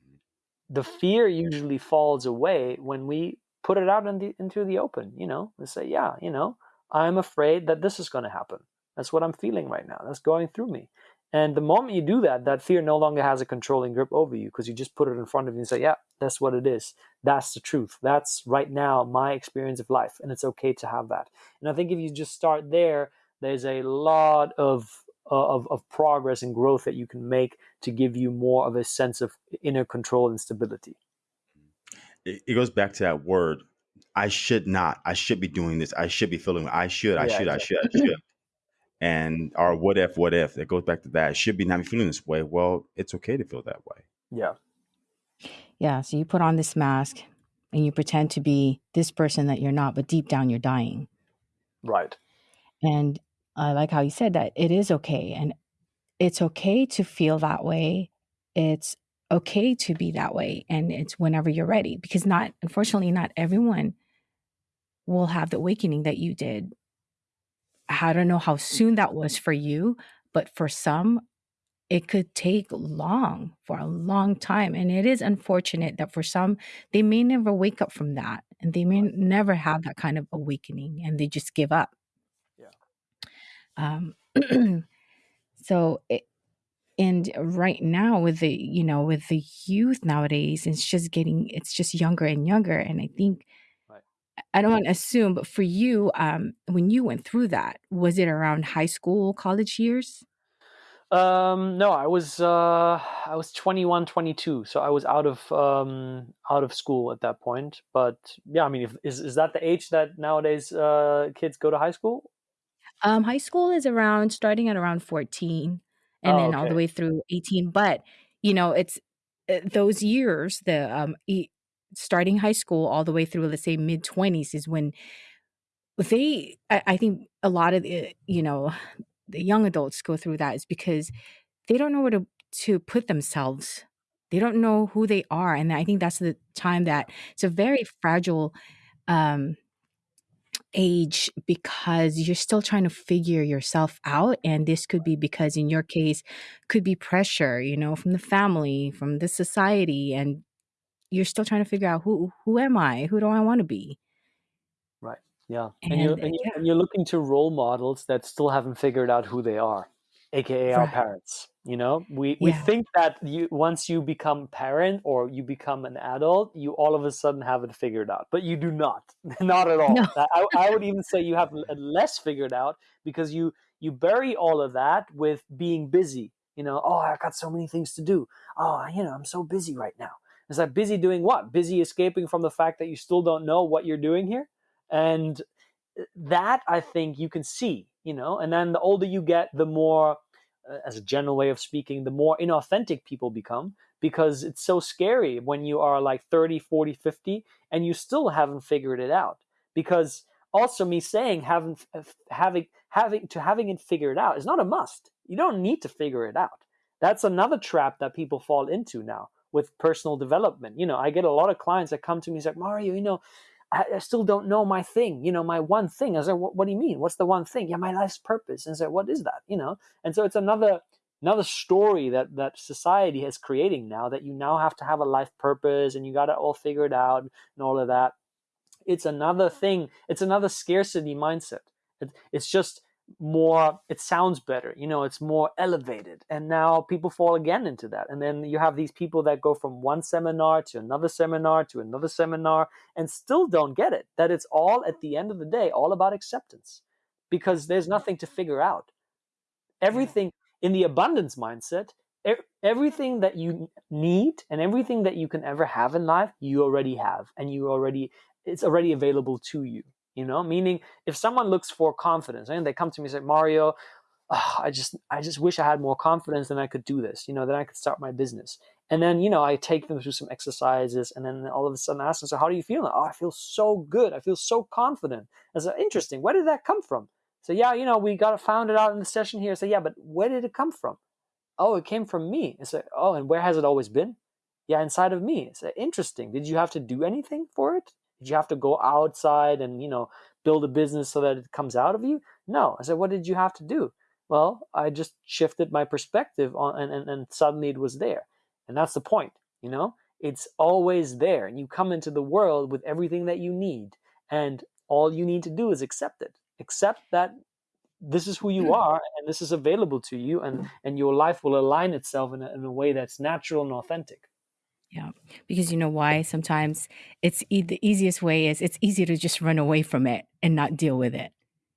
[SPEAKER 3] the fear usually falls away when we put it out in the, into the open. You know, we say, yeah, you know, I'm afraid that this is going to happen. That's what I'm feeling right now. That's going through me. And the moment you do that, that fear no longer has a controlling grip over you because you just put it in front of you and say, yeah, that's what it is. That's the truth. That's right now my experience of life. And it's okay to have that. And I think if you just start there, there's a lot of uh, of, of progress and growth that you can make to give you more of a sense of inner control and stability.
[SPEAKER 1] It, goes back to that word. I should not. I should be doing this. I should be feeling. I should. I yeah, should. Exactly. I should. I should. and or what if? What if? It goes back to that. I should be not feeling this way. Well, it's okay to feel that way.
[SPEAKER 3] Yeah.
[SPEAKER 2] Yeah. So you put on this mask and you pretend to be this person that you're not, but deep down you're dying.
[SPEAKER 3] Right.
[SPEAKER 2] And I like how you said that it is okay. And it's okay to feel that way. It's okay to be that way. And it's whenever you're ready, because not, unfortunately, not everyone will have the awakening that you did. I don't know how soon that was for you, but for some, it could take long for a long time. And it is unfortunate that for some, they may never wake up from that and they may never have that kind of awakening and they just give up. Um, so, it, and right now with the you know with the youth nowadays it's just getting it's just younger and younger and i think
[SPEAKER 3] Right.
[SPEAKER 2] i don't want to assume but for you um when you went through that was it around high school college years
[SPEAKER 3] Um, no, I was uh, I was 21, 22, so I was out of um, out of school at that point. But yeah, I mean, if, is is that the age that nowadays uh, kids go to high school?
[SPEAKER 2] Um high school is around starting at around 14 and
[SPEAKER 3] Oh,
[SPEAKER 2] then all the
[SPEAKER 3] okay.
[SPEAKER 2] way through 18 but you know it's uh, those years the um e- starting high school all the way through let's say mid 20s is when they I, I think a lot of the you know the young adults go through that is because they don't know where to to put themselves they don't know who they are and i think that's the time that it's a very fragile um age because you're still trying to figure yourself out and this could be because in your case could be pressure you know from the family from the society and you're still trying to figure out who who am i who do i want to be
[SPEAKER 3] Right. Yeah. And
[SPEAKER 2] and
[SPEAKER 3] you're and you
[SPEAKER 2] yeah
[SPEAKER 3] and you're looking to role models that still haven't figured out who they are, aka our
[SPEAKER 2] right
[SPEAKER 3] parents. You know, we we
[SPEAKER 2] yeah
[SPEAKER 3] think that you once you become parent or you become an adult, you all of a sudden have it figured out, but you do not. not at all. I, I I would even say you have less figured out because you you bury all of that with being busy. You know, oh, I got so many things to do. Oh, you know, I'm so busy right now. It's like busy doing what? Busy escaping from the fact that you still don't know what you're doing here and uh, that i think you can see you know and then the older you get the more uh, as a general way of speaking the more inauthentic people become because it's so scary when you are like 30 40 50 and you still haven't figured it out because also me saying haven't having having to having it figured out is not a must. You don't need to figure it out. That's another trap that people fall into now with personal development. You know i get a lot of clients that come to me and say mario you know I, I still don't know my thing, you know, my one thing. I said, what, what do you mean? What's the one thing? Yeah, my life's purpose. And I said, what is that? You know, and so it's another another story that that society is creating now that you now have to have a life purpose and you got it all figured out and all of that. It's another thing. It's another scarcity mindset. It, it's just more it sounds better you know it's more elevated and now people fall again into that and then you have these people that go from one seminar to another seminar to another seminar and still don't get it that it's all at the end of the day all about acceptance because there's nothing to figure out. Everything in the abundance mindset everything that you need and everything that you can ever have in life you already have and you already it's already available to you you know meaning if someone looks for confidence and they come to me and say mario oh, i just i just wish i had more confidence than i could do this you know then i could start my business. And then you know i take them through some exercises and then all of a sudden I ask them so how do you feel now? oh i feel so good. I feel so confident. I said interesting. Where did that come from? So yeah you know we got found it out in the session here. So yeah but where did it come from? Oh it came from me. I said oh and where has it always been? Yeah inside of me. I said interesting. Did you have to do anything for it did you have to go outside and you know build a business so that it comes out of you? No. I said what did you have to do? Well i just shifted my perspective on and, and, and suddenly it was there. And that's the point you know? It's always there and you come into the world with everything that you need and all you need to do is accept it. Accept that this is who you mm. are and this is available to you and and your life will align itself in a, in a way that's natural and authentic
[SPEAKER 2] yeah because you know why sometimes it's e- the easiest way is it's easier to just run away from it and not deal with it.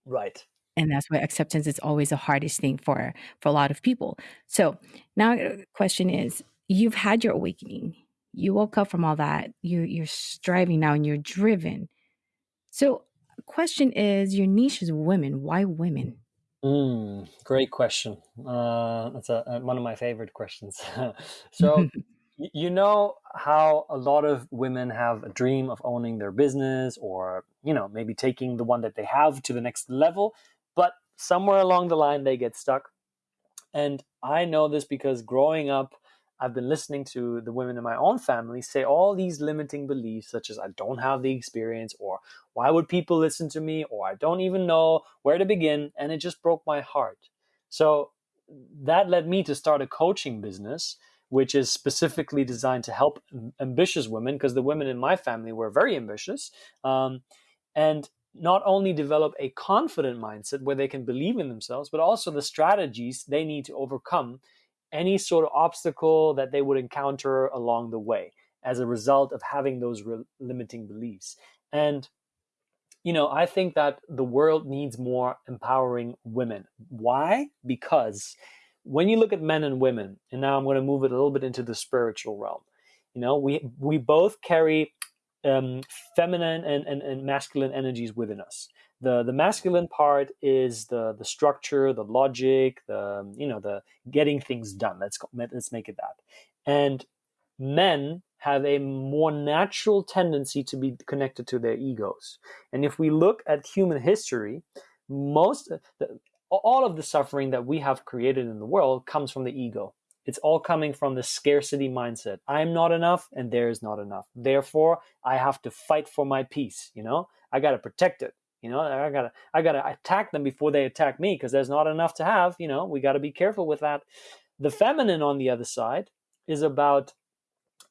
[SPEAKER 3] Right.
[SPEAKER 2] And that's why acceptance is always the hardest thing for for a lot of people. So now the question is you've had your awakening. You woke up from all that. You you're striving now and you're driven. So question is your niche is women. Why women?
[SPEAKER 3] Mm, great question. Uh, that's a, a- one of my favorite questions. so, you know how a lot of women have a dream of owning their business or you know maybe taking the one that they have to the next level but somewhere along the line they get stuck. And i know this because growing up i've been listening to the women in my own family say all these limiting beliefs such as i don't have the experience or why would people listen to me? or i don't even know where to begin and it just broke my heart. So that led me to start a coaching business which is specifically designed to help ambitious women because the women in my family were very ambitious um, and not only develop a confident mindset where they can believe in themselves but also the strategies they need to overcome any sort of obstacle that they would encounter along the way as a result of having those limiting beliefs. And you know i think that the world needs more empowering women. Why? Because when you look at men and women, and now I'm going to move it a little bit into the spiritual realm, you know, we we both carry um, feminine and, and, and masculine energies within us. The the masculine part is the the structure, the logic, the you know the getting things done. Let's go, let's make it that. And men have a more natural tendency to be connected to their egos. And if we look at human history, most all of the suffering that we have created in the world comes from the ego. It's all coming from the scarcity mindset. I'm not enough and there is not enough. Therefore, I have to fight for my peace, you know? I got to protect it. You know, I got to I got to attack them before they attack me because there's not enough to have, you know? We got to be careful with that. The feminine on the other side is about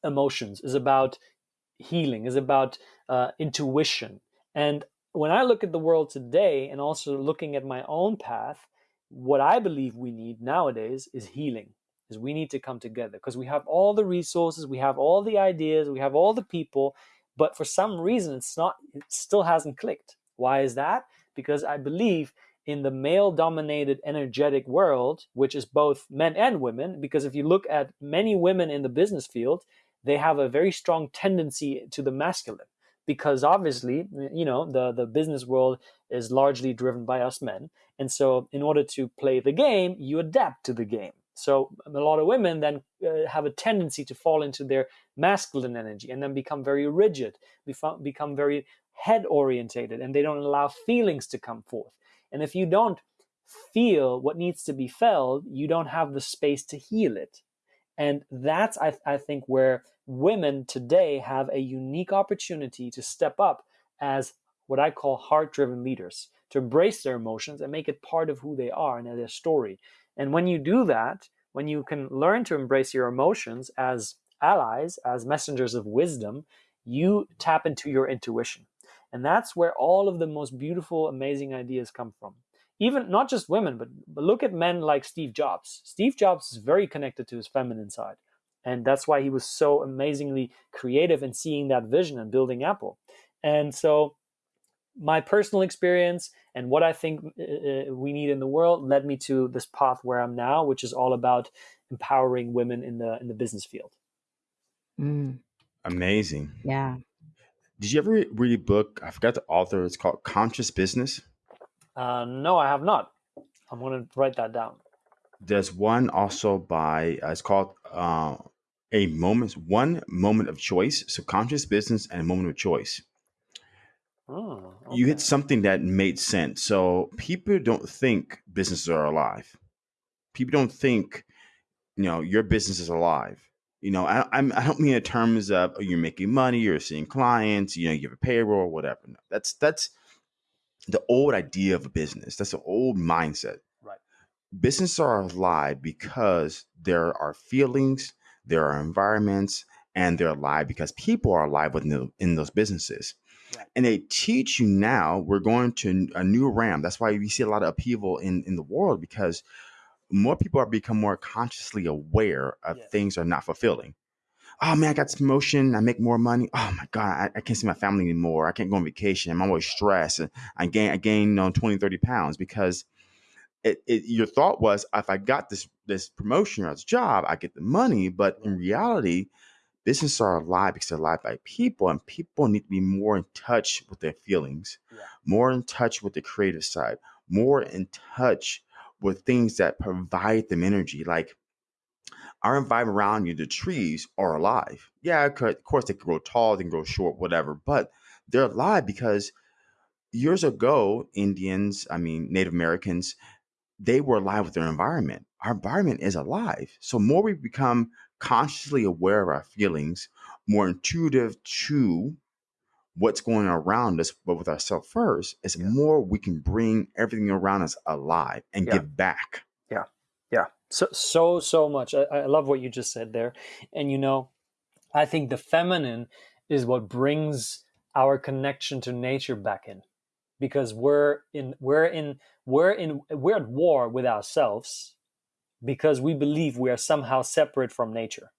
[SPEAKER 3] emotions, is about healing, is about uh, intuition. And when I look at the world today and also looking at my own path, what I believe we need nowadays is healing. Is we need to come together because we have all the resources, we have all the ideas, we have all the people, but for some reason it's not it still hasn't clicked. Why is that? Because I believe in the male dominated energetic world, which is both men and women, because if you look at many women in the business field, they have a very strong tendency to the masculine because obviously you know the the business world is largely driven by us men. And so in order to play the game you adapt to the game. So a lot of women then uh, have a tendency to fall into their masculine energy and then become very rigid become very head orientated and they don't allow feelings to come forth. And if you don't feel what needs to be felt you don't have the space to heal it and that's I, I think where women today have a unique opportunity to step up as what I call heart driven leaders, to embrace their emotions and make it part of who they are and their story. And when you do that, when you can learn to embrace your emotions as allies, as messengers of wisdom, you tap into your intuition. And that's where all of the most beautiful, amazing ideas come from. Even not just women, but, but look at men like Steve Jobs. Steve Jobs is very connected to his feminine side. And that's why he was so amazingly creative in seeing that vision and building Apple. And so, my personal experience and what I think uh, uh, we need in the world led me to this path where I'm now, which is all about empowering women in the in the business field.
[SPEAKER 1] Mm. Amazing.
[SPEAKER 2] Yeah.
[SPEAKER 1] Did you ever read a book? I forgot the author. It's called Conscious Business.
[SPEAKER 3] Uh, no, I have not. I'm going to write that down.
[SPEAKER 1] There's one also by. Uh, it's called uh, a moment, one moment of choice. Subconscious business and a moment of choice. Oh, okay. You hit something that made sense. So people don't think businesses are alive. People don't think, you know, your business is alive. You know, I, I'm, I don't mean in terms of oh, you're making money, you're seeing clients, you know, you have a payroll, whatever. No, that's that's the old idea of a business. That's an old mindset.
[SPEAKER 3] Right.
[SPEAKER 1] Businesses are alive because there are feelings, there are environments, and they're alive because people are alive within the, in those businesses. Right. And they teach you now, we're going to a new RAM. That's why we see a lot of upheaval in, in the world because more people are become more consciously aware of yes. things are not fulfilling. Oh man, I got this promotion. I make more money. Oh my God, I, I, can't see my family anymore. I can't go on vacation. I'm always stressed. I gain, I gain you know, 20, 30 pounds because it, it, your thought was if I got this this promotion or this job, I get the money. But in reality, businesses are alive because they're alive by people, and people need to be more in touch with their feelings, yeah. more in touch with the creative side, more in touch with things that provide them energy. Like our environment around you, the trees are alive. Yeah, of course they can grow tall, they can grow short, whatever, but they're alive because years ago, Indians, I mean Native Americans, they were alive with their environment. Our environment is alive. So more we become consciously aware of our feelings, more intuitive to what's going on around us, but with ourselves first, is yeah. more we can bring everything around us alive and yeah. give back.
[SPEAKER 3] So so so much. I, I love what you just said there. And you know, I think the feminine is what brings our connection to nature back in because we're in we're in we're in we're at war with ourselves because we believe we are somehow separate from nature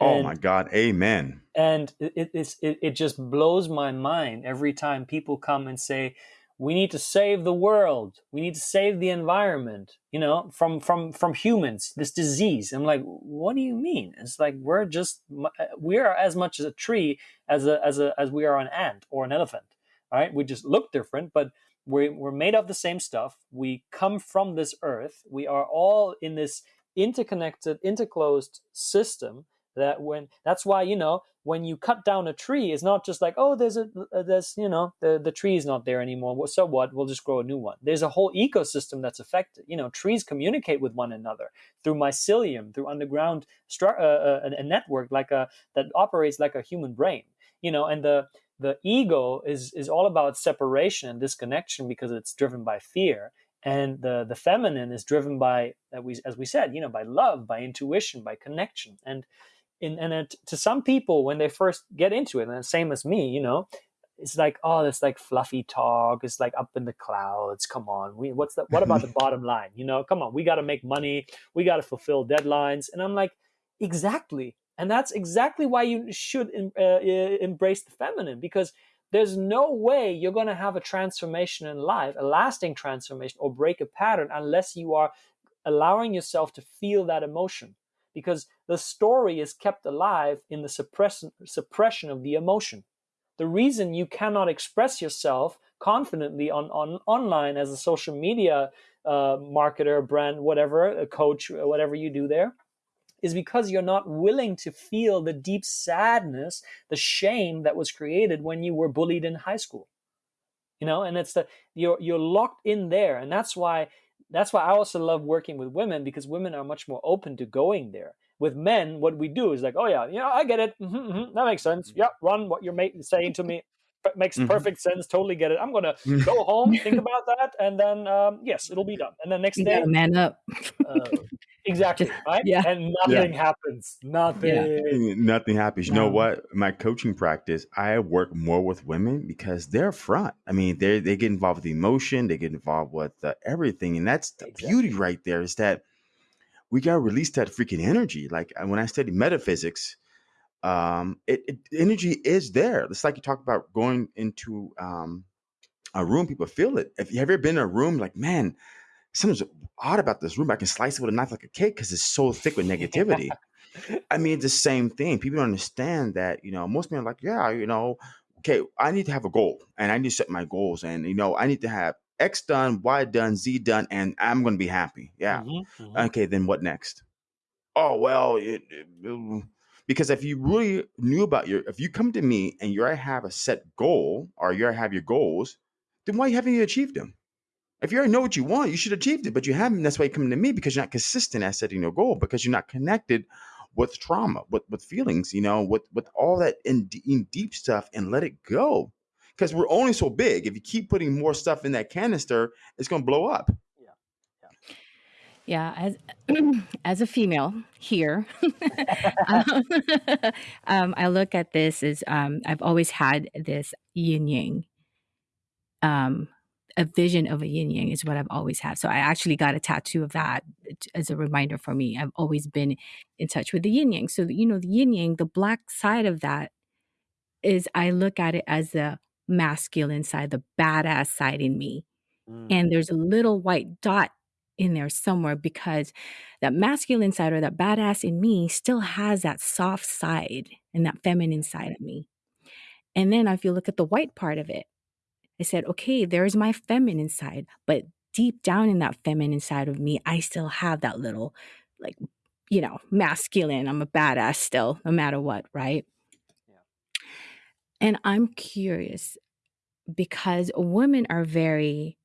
[SPEAKER 1] oh my god amen
[SPEAKER 3] and it, it, it, it just blows my mind every time people come and say we need to save the world we need to save the environment you know from from from humans this disease i'm like what do you mean it's like we're just uh, we are as much as a tree as a as a as we are an ant or an elephant right? We just look different, but we're, we're made of the same stuff. We come from this earth. We are all in this interconnected, interclosed system that when that's why you know when you cut down a tree it's not just like oh there's a there's you know the the tree is not there anymore. So what? We'll just grow a new one. There's a whole ecosystem that's affected you know trees communicate with one another through mycelium through underground uh, uh, a network like a that operates like a human brain you know and the the ego is is all about separation and disconnection because it's driven by fear and the the feminine is driven by as we as we said you know by love by intuition by connection and in and it, to some people when they first get into it and the same as me you know it's like oh it's like fluffy talk it's like up in the clouds come on we what's the what about the bottom line you know come on we got to make money we got to fulfill deadlines and i'm like exactly and that's exactly why you should uh, embrace the feminine because there's no way you're going to have a transformation in life, a lasting transformation, or break a pattern unless you are allowing yourself to feel that emotion. Because the story is kept alive in the suppression, suppression of the emotion. The reason you cannot express yourself confidently on, on online as a social media uh, marketer, brand, whatever, a coach, whatever you do there, is because you're not willing to feel the deep sadness, the shame that was created when you were bullied in high school. You know, and it's the you're you're locked in there, and that's why that's why I also love working with women because women are much more open to going there. With men, what we do is like, oh yeah, yeah, I get it. Mm-hmm, mm-hmm, that makes sense. Yeah, run what you're saying to me makes mm-hmm. perfect sense. Totally get it. I'm gonna go home, think about that, and then um, yes, it'll be done. And then next day,
[SPEAKER 2] man up.
[SPEAKER 3] uh, exactly right. Yeah, and nothing yeah. happens. Nothing. Yeah.
[SPEAKER 1] Nothing happens. You know what? My coaching practice, I work more with women because they're front. I mean, they they get involved with emotion. They get involved with uh, everything, and that's the exactly. beauty right there. Is that we gotta release that freaking energy. Like when I study metaphysics um, it, it, energy is there. It's like you talk about going into um, a room, people feel it. If you have ever been in a room, like man, something's odd about this room. I can slice it with a knife like a cake because it's so thick with negativity. I mean, it's the same thing. People don't understand that. You know, most men are like, yeah, you know, okay, I need to have a goal and I need to set my goals, and you know, I need to have X done, Y done, Z done, and I'm going to be happy. Yeah. Mm-hmm, mm-hmm. Okay, then what next? Oh well, it, it, because if you really knew about your, if you come to me and you already have a set goal or you already have your goals, then why haven't you achieved them? If you already know what you want, you should achieve it, but you haven't. That's why you come to me because you're not consistent at setting your goal because you're not connected with trauma, with with feelings, you know, with with all that in, in deep stuff, and let it go. Because we're only so big. If you keep putting more stuff in that canister, it's going to blow up.
[SPEAKER 2] Yeah, as as a female here, um, um, I look at this as um, I've always had this yin yang. A vision of a yin yang is what I've always had. So I actually got a tattoo of that as a reminder for me. I've always been in touch with the yin yang. So you know, the yin yang, the black side of that is I look at it as the masculine side, the badass side in me. Mm. And there's a little white dot in there somewhere because that masculine side or that badass in me still has that soft side and that feminine side of me. And then if you look at the white part of it, I said, okay, there's my feminine side, but deep down in that feminine side of me, I still have that little, like, you know, masculine. I'm a badass still, no matter what, right? Yeah. And I'm curious because women are very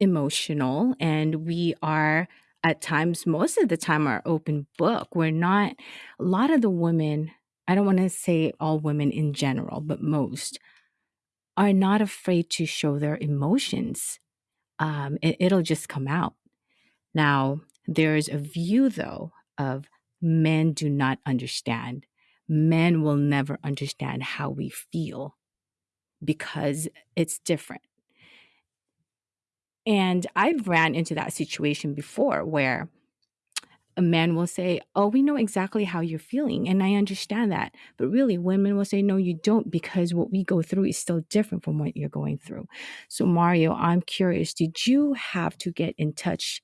[SPEAKER 2] emotional and we are at times most of the time are open book we're not a lot of the women i don't want to say all women in general but most are not afraid to show their emotions. Um, it, it'll just come out. Now there's a view though of men do not understand. Men will never understand how we feel because it's different. And I've ran into that situation before where a man will say, Oh, we know exactly how you're feeling. And I understand that. But really, women will say, No, you don't, because what we go through is still different from what you're going through. So, Mario, I'm curious, did you have to get in touch,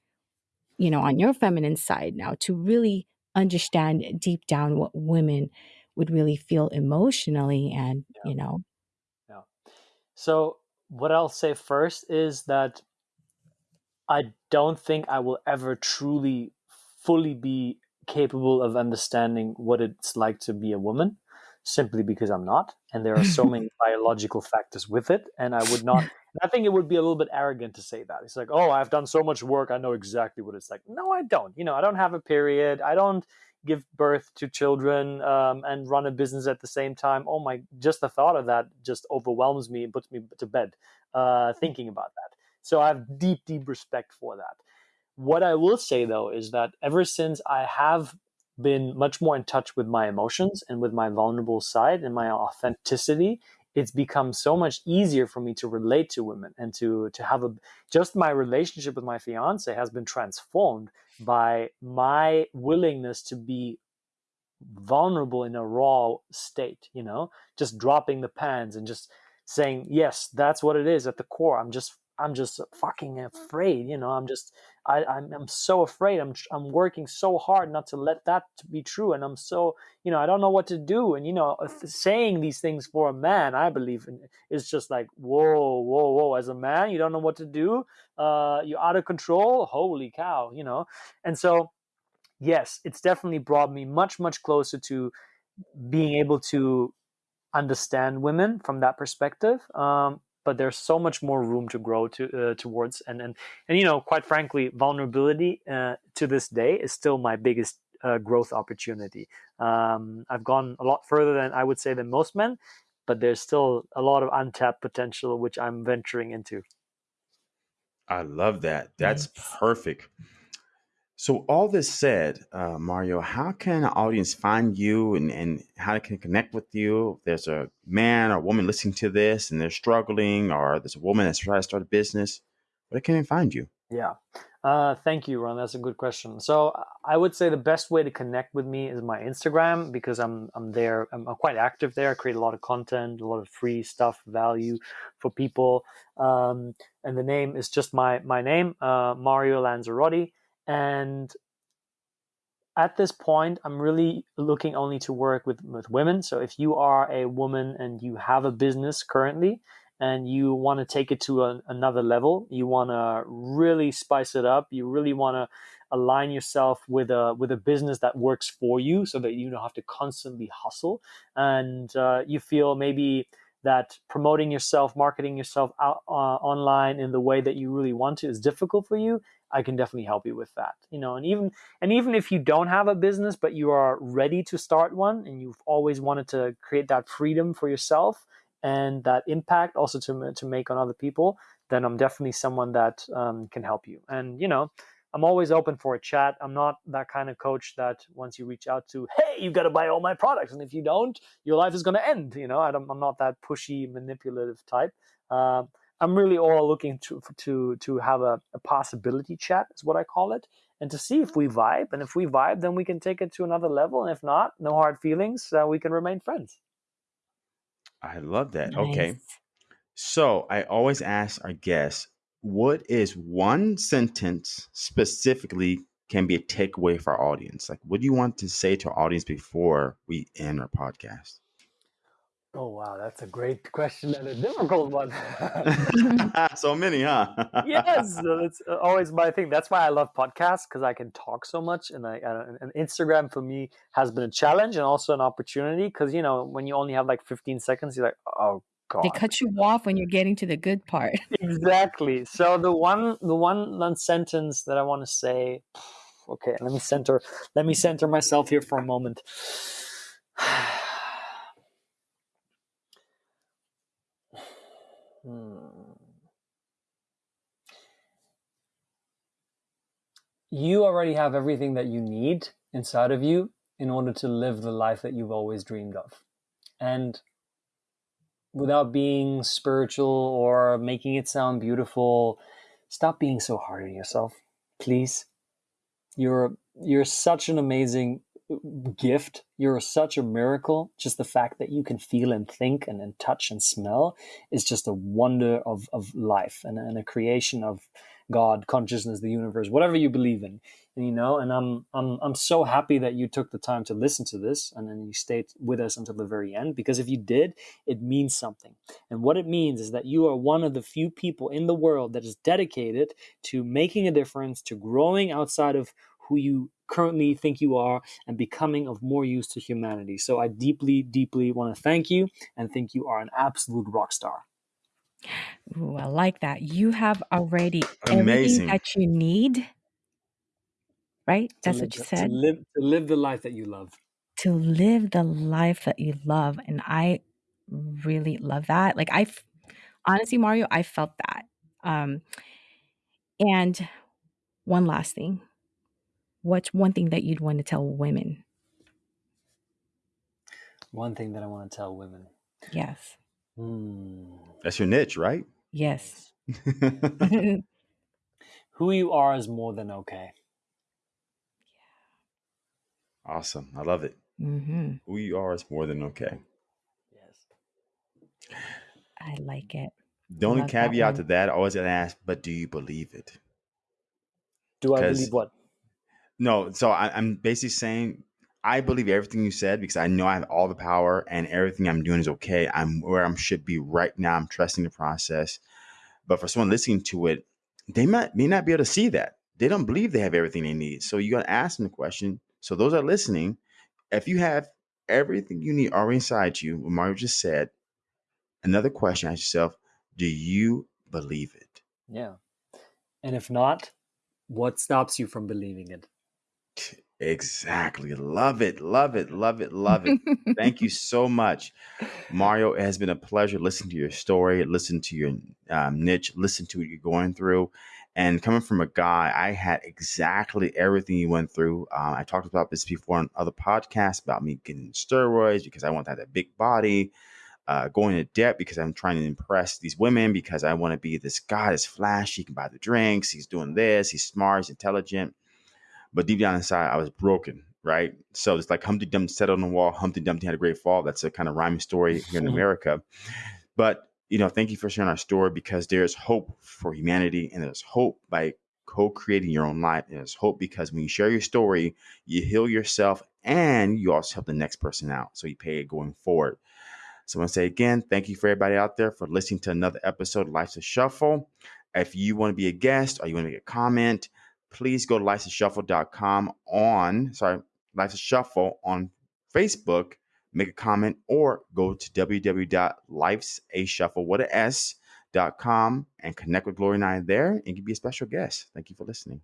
[SPEAKER 2] you know, on your feminine side now to really understand deep down what women would really feel emotionally and, yeah. you know?
[SPEAKER 3] Yeah. So, what I'll say first is that I don't think I will ever truly, fully be capable of understanding what it's like to be a woman simply because I'm not. And there are so many biological factors with it. And I would not, I think it would be a little bit arrogant to say that. It's like, oh, I've done so much work. I know exactly what it's like. No, I don't. You know, I don't have a period. I don't give birth to children um, and run a business at the same time. Oh my, just the thought of that just overwhelms me and puts me to bed uh, thinking about that. So I have deep, deep respect for that. What I will say though is that ever since I have been much more in touch with my emotions and with my vulnerable side and my authenticity, it's become so much easier for me to relate to women and to to have a just my relationship with my fiance has been transformed by my willingness to be vulnerable in a raw state you know just dropping the pans and just saying yes that's what it is at the core i'm just I'm just fucking afraid, you know. I'm just, I, I'm, I'm so afraid. I'm, I'm working so hard not to let that be true, and I'm so, you know, I don't know what to do. And you know, saying these things for a man, I believe, is just like, whoa, whoa, whoa. As a man, you don't know what to do. Uh, you're out of control. Holy cow, you know. And so, yes, it's definitely brought me much, much closer to being able to understand women from that perspective. Um, but there's so much more room to grow to uh, towards and and and you know quite frankly vulnerability uh, to this day is still my biggest uh, growth opportunity. Um, i've gone a lot further than i would say than most men but there's still a lot of untapped potential which i'm venturing into.
[SPEAKER 1] I love that. That's perfect so, all this said, uh, Mario, how can an audience find you and, and how they can connect with you? If there's a man or woman listening to this and they're struggling, or there's a woman that's trying to start a business, where can they find you?
[SPEAKER 3] Yeah. Uh, thank you, Ron. That's a good question. So I would say the best way to connect with me is my Instagram because I'm I'm there. I'm, I'm quite active there. I create a lot of content, a lot of free stuff, value for people. Um, and the name is just my my name, uh, Mario Lanzarotti. And at this point, I'm really looking only to work with, with women. So if you are a woman and you have a business currently and you want to take it to a, another level, you want to really spice it up, you really want to align yourself with a with a business that works for you so that you don't have to constantly hustle and uh, you feel maybe that promoting yourself, marketing yourself out uh, online in the way that you really want to is difficult for you, I can definitely help you with that. You know, and even and even if you don't have a business but you are ready to start one and you've always wanted to create that freedom for yourself and that impact also to to make on other people, then I'm definitely someone that um, can help you. And you know, I'm always open for a chat. I'm not that kind of coach that once you reach out to, hey, you got to buy all my products, and if you don't, your life is going to end. You know, I am not that pushy, manipulative type. Uh, I'm really all looking to to to have a, a, possibility chat, is what I call it, and to see if we vibe. And if we vibe, then we can take it to another level. And if not, no hard feelings. Uh, we can remain friends.
[SPEAKER 1] I love that. Nice. Okay. So I always ask our guests, what is one sentence specifically can be a takeaway for our audience? Like, what do you want to say to our audience before we end our podcast?
[SPEAKER 3] Oh wow, that's a great question and a difficult one.
[SPEAKER 1] so many, huh?
[SPEAKER 3] yes, that's uh, always my thing. That's why I love podcasts because I can talk so much, and I and Instagram for me has been a challenge and also an opportunity because you know when you only have like 15 seconds, you're like, oh god,
[SPEAKER 2] They cut you off when you're getting to the good part.
[SPEAKER 3] exactly. So the one the one one sentence that I want to say, okay, let me center let me center myself here for a moment. Hmm. You already have everything that you need inside of you in order to live the life that you've always dreamed of. And without being spiritual or making it sound beautiful, stop being so hard on yourself, please. You're you're such an amazing gift. You're such a miracle. Just the fact that you can feel and think and, and touch and smell is just a wonder of, of life and, and a creation of God, consciousness, the universe, whatever you believe in. And, you know, and I'm I'm I'm so happy that you took the time to listen to this and then you stayed with us until the very end because if you did, it means something. And what it means is that you are one of the few people in the world that is dedicated to making a difference, to growing outside of who you currently think you are and becoming of more use to humanity. So I deeply, deeply want to thank you and think you are an absolute rock star.
[SPEAKER 2] Ooh, I like that. You have already everything that you need, right? That's
[SPEAKER 3] live,
[SPEAKER 2] what you
[SPEAKER 3] the, to
[SPEAKER 2] said.
[SPEAKER 3] live to live the life that you love.
[SPEAKER 2] To live the life that you love. And I really love that. Like, I f- honestly, Mario, I felt that. Um, and one last thing what's one thing that you'd want to tell women?
[SPEAKER 3] One thing that I want to tell women.
[SPEAKER 2] Yes.
[SPEAKER 3] Hmm.
[SPEAKER 1] That's your niche, right?
[SPEAKER 2] Yes.
[SPEAKER 3] Who you are is more than okay. Yeah.
[SPEAKER 1] awesome. I love it.
[SPEAKER 2] hmm
[SPEAKER 1] Who you are is more than okay.
[SPEAKER 3] Yes.
[SPEAKER 2] I like it.
[SPEAKER 1] The only
[SPEAKER 2] Love that
[SPEAKER 1] caveat to that, I always gotta ask, but do you believe it?
[SPEAKER 3] Do I believe what?
[SPEAKER 1] No, so I, I'm basically saying I believe everything you said because I know I have all the power and everything I'm doing is okay. I'm where I should be right now. I'm trusting the process. But for someone listening to it, they might may not be able to see that. They don't believe they have everything they need. So you gotta ask them the question. So those are listening, if you have everything you need already inside you, what Mario just said, another question ask yourself, do you believe it?
[SPEAKER 3] Yeah. And if not, what stops you from believing it?
[SPEAKER 1] Exactly. Love it. Love it. Love it. Love it. Thank you so much. Mario, it has been a pleasure listening to your story, listen to your um, niche, listen to what you're going through. And coming from a guy, I had exactly everything you went through. Uh, I talked about this before on other podcasts about me getting steroids because I want to have that big body, uh, going to debt because I'm trying to impress these women because I want to be this guy that's flashy, he can buy the drinks, he's doing this, he's smart, he's intelligent. But deep down inside, I was broken, right? So it's like Humpty Dumpty sat on the wall, Humpty Dumpty had a great fall. That's a kind of rhyming story here in America. But, you know, thank you for sharing our story because there's hope for humanity and there's hope by co creating your own life. And there's hope because when you share your story, you heal yourself and you also help the next person out. So you pay it going forward. So I want to say again, thank you for everybody out there for listening to another episode of Life's a Shuffle. If you want to be a guest or you want to make a comment, please go to lifesashuffle.com on, sorry, Life's Shuffle on Facebook, make a comment, or go to www.lifesashuffle, what a S, dot com and connect with Gloria and I there and be a special guest. Thank you for listening.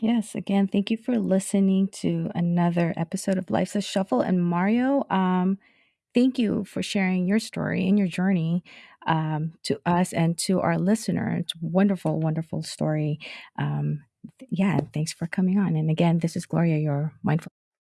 [SPEAKER 2] Yes, again, thank you for listening to another episode of Life's a Shuffle. And Mario, um, thank you for sharing your story and your journey um, to us and to our listener. It's wonderful, wonderful story. Um, yeah, thanks for coming on. And again, this is Gloria, your mindful.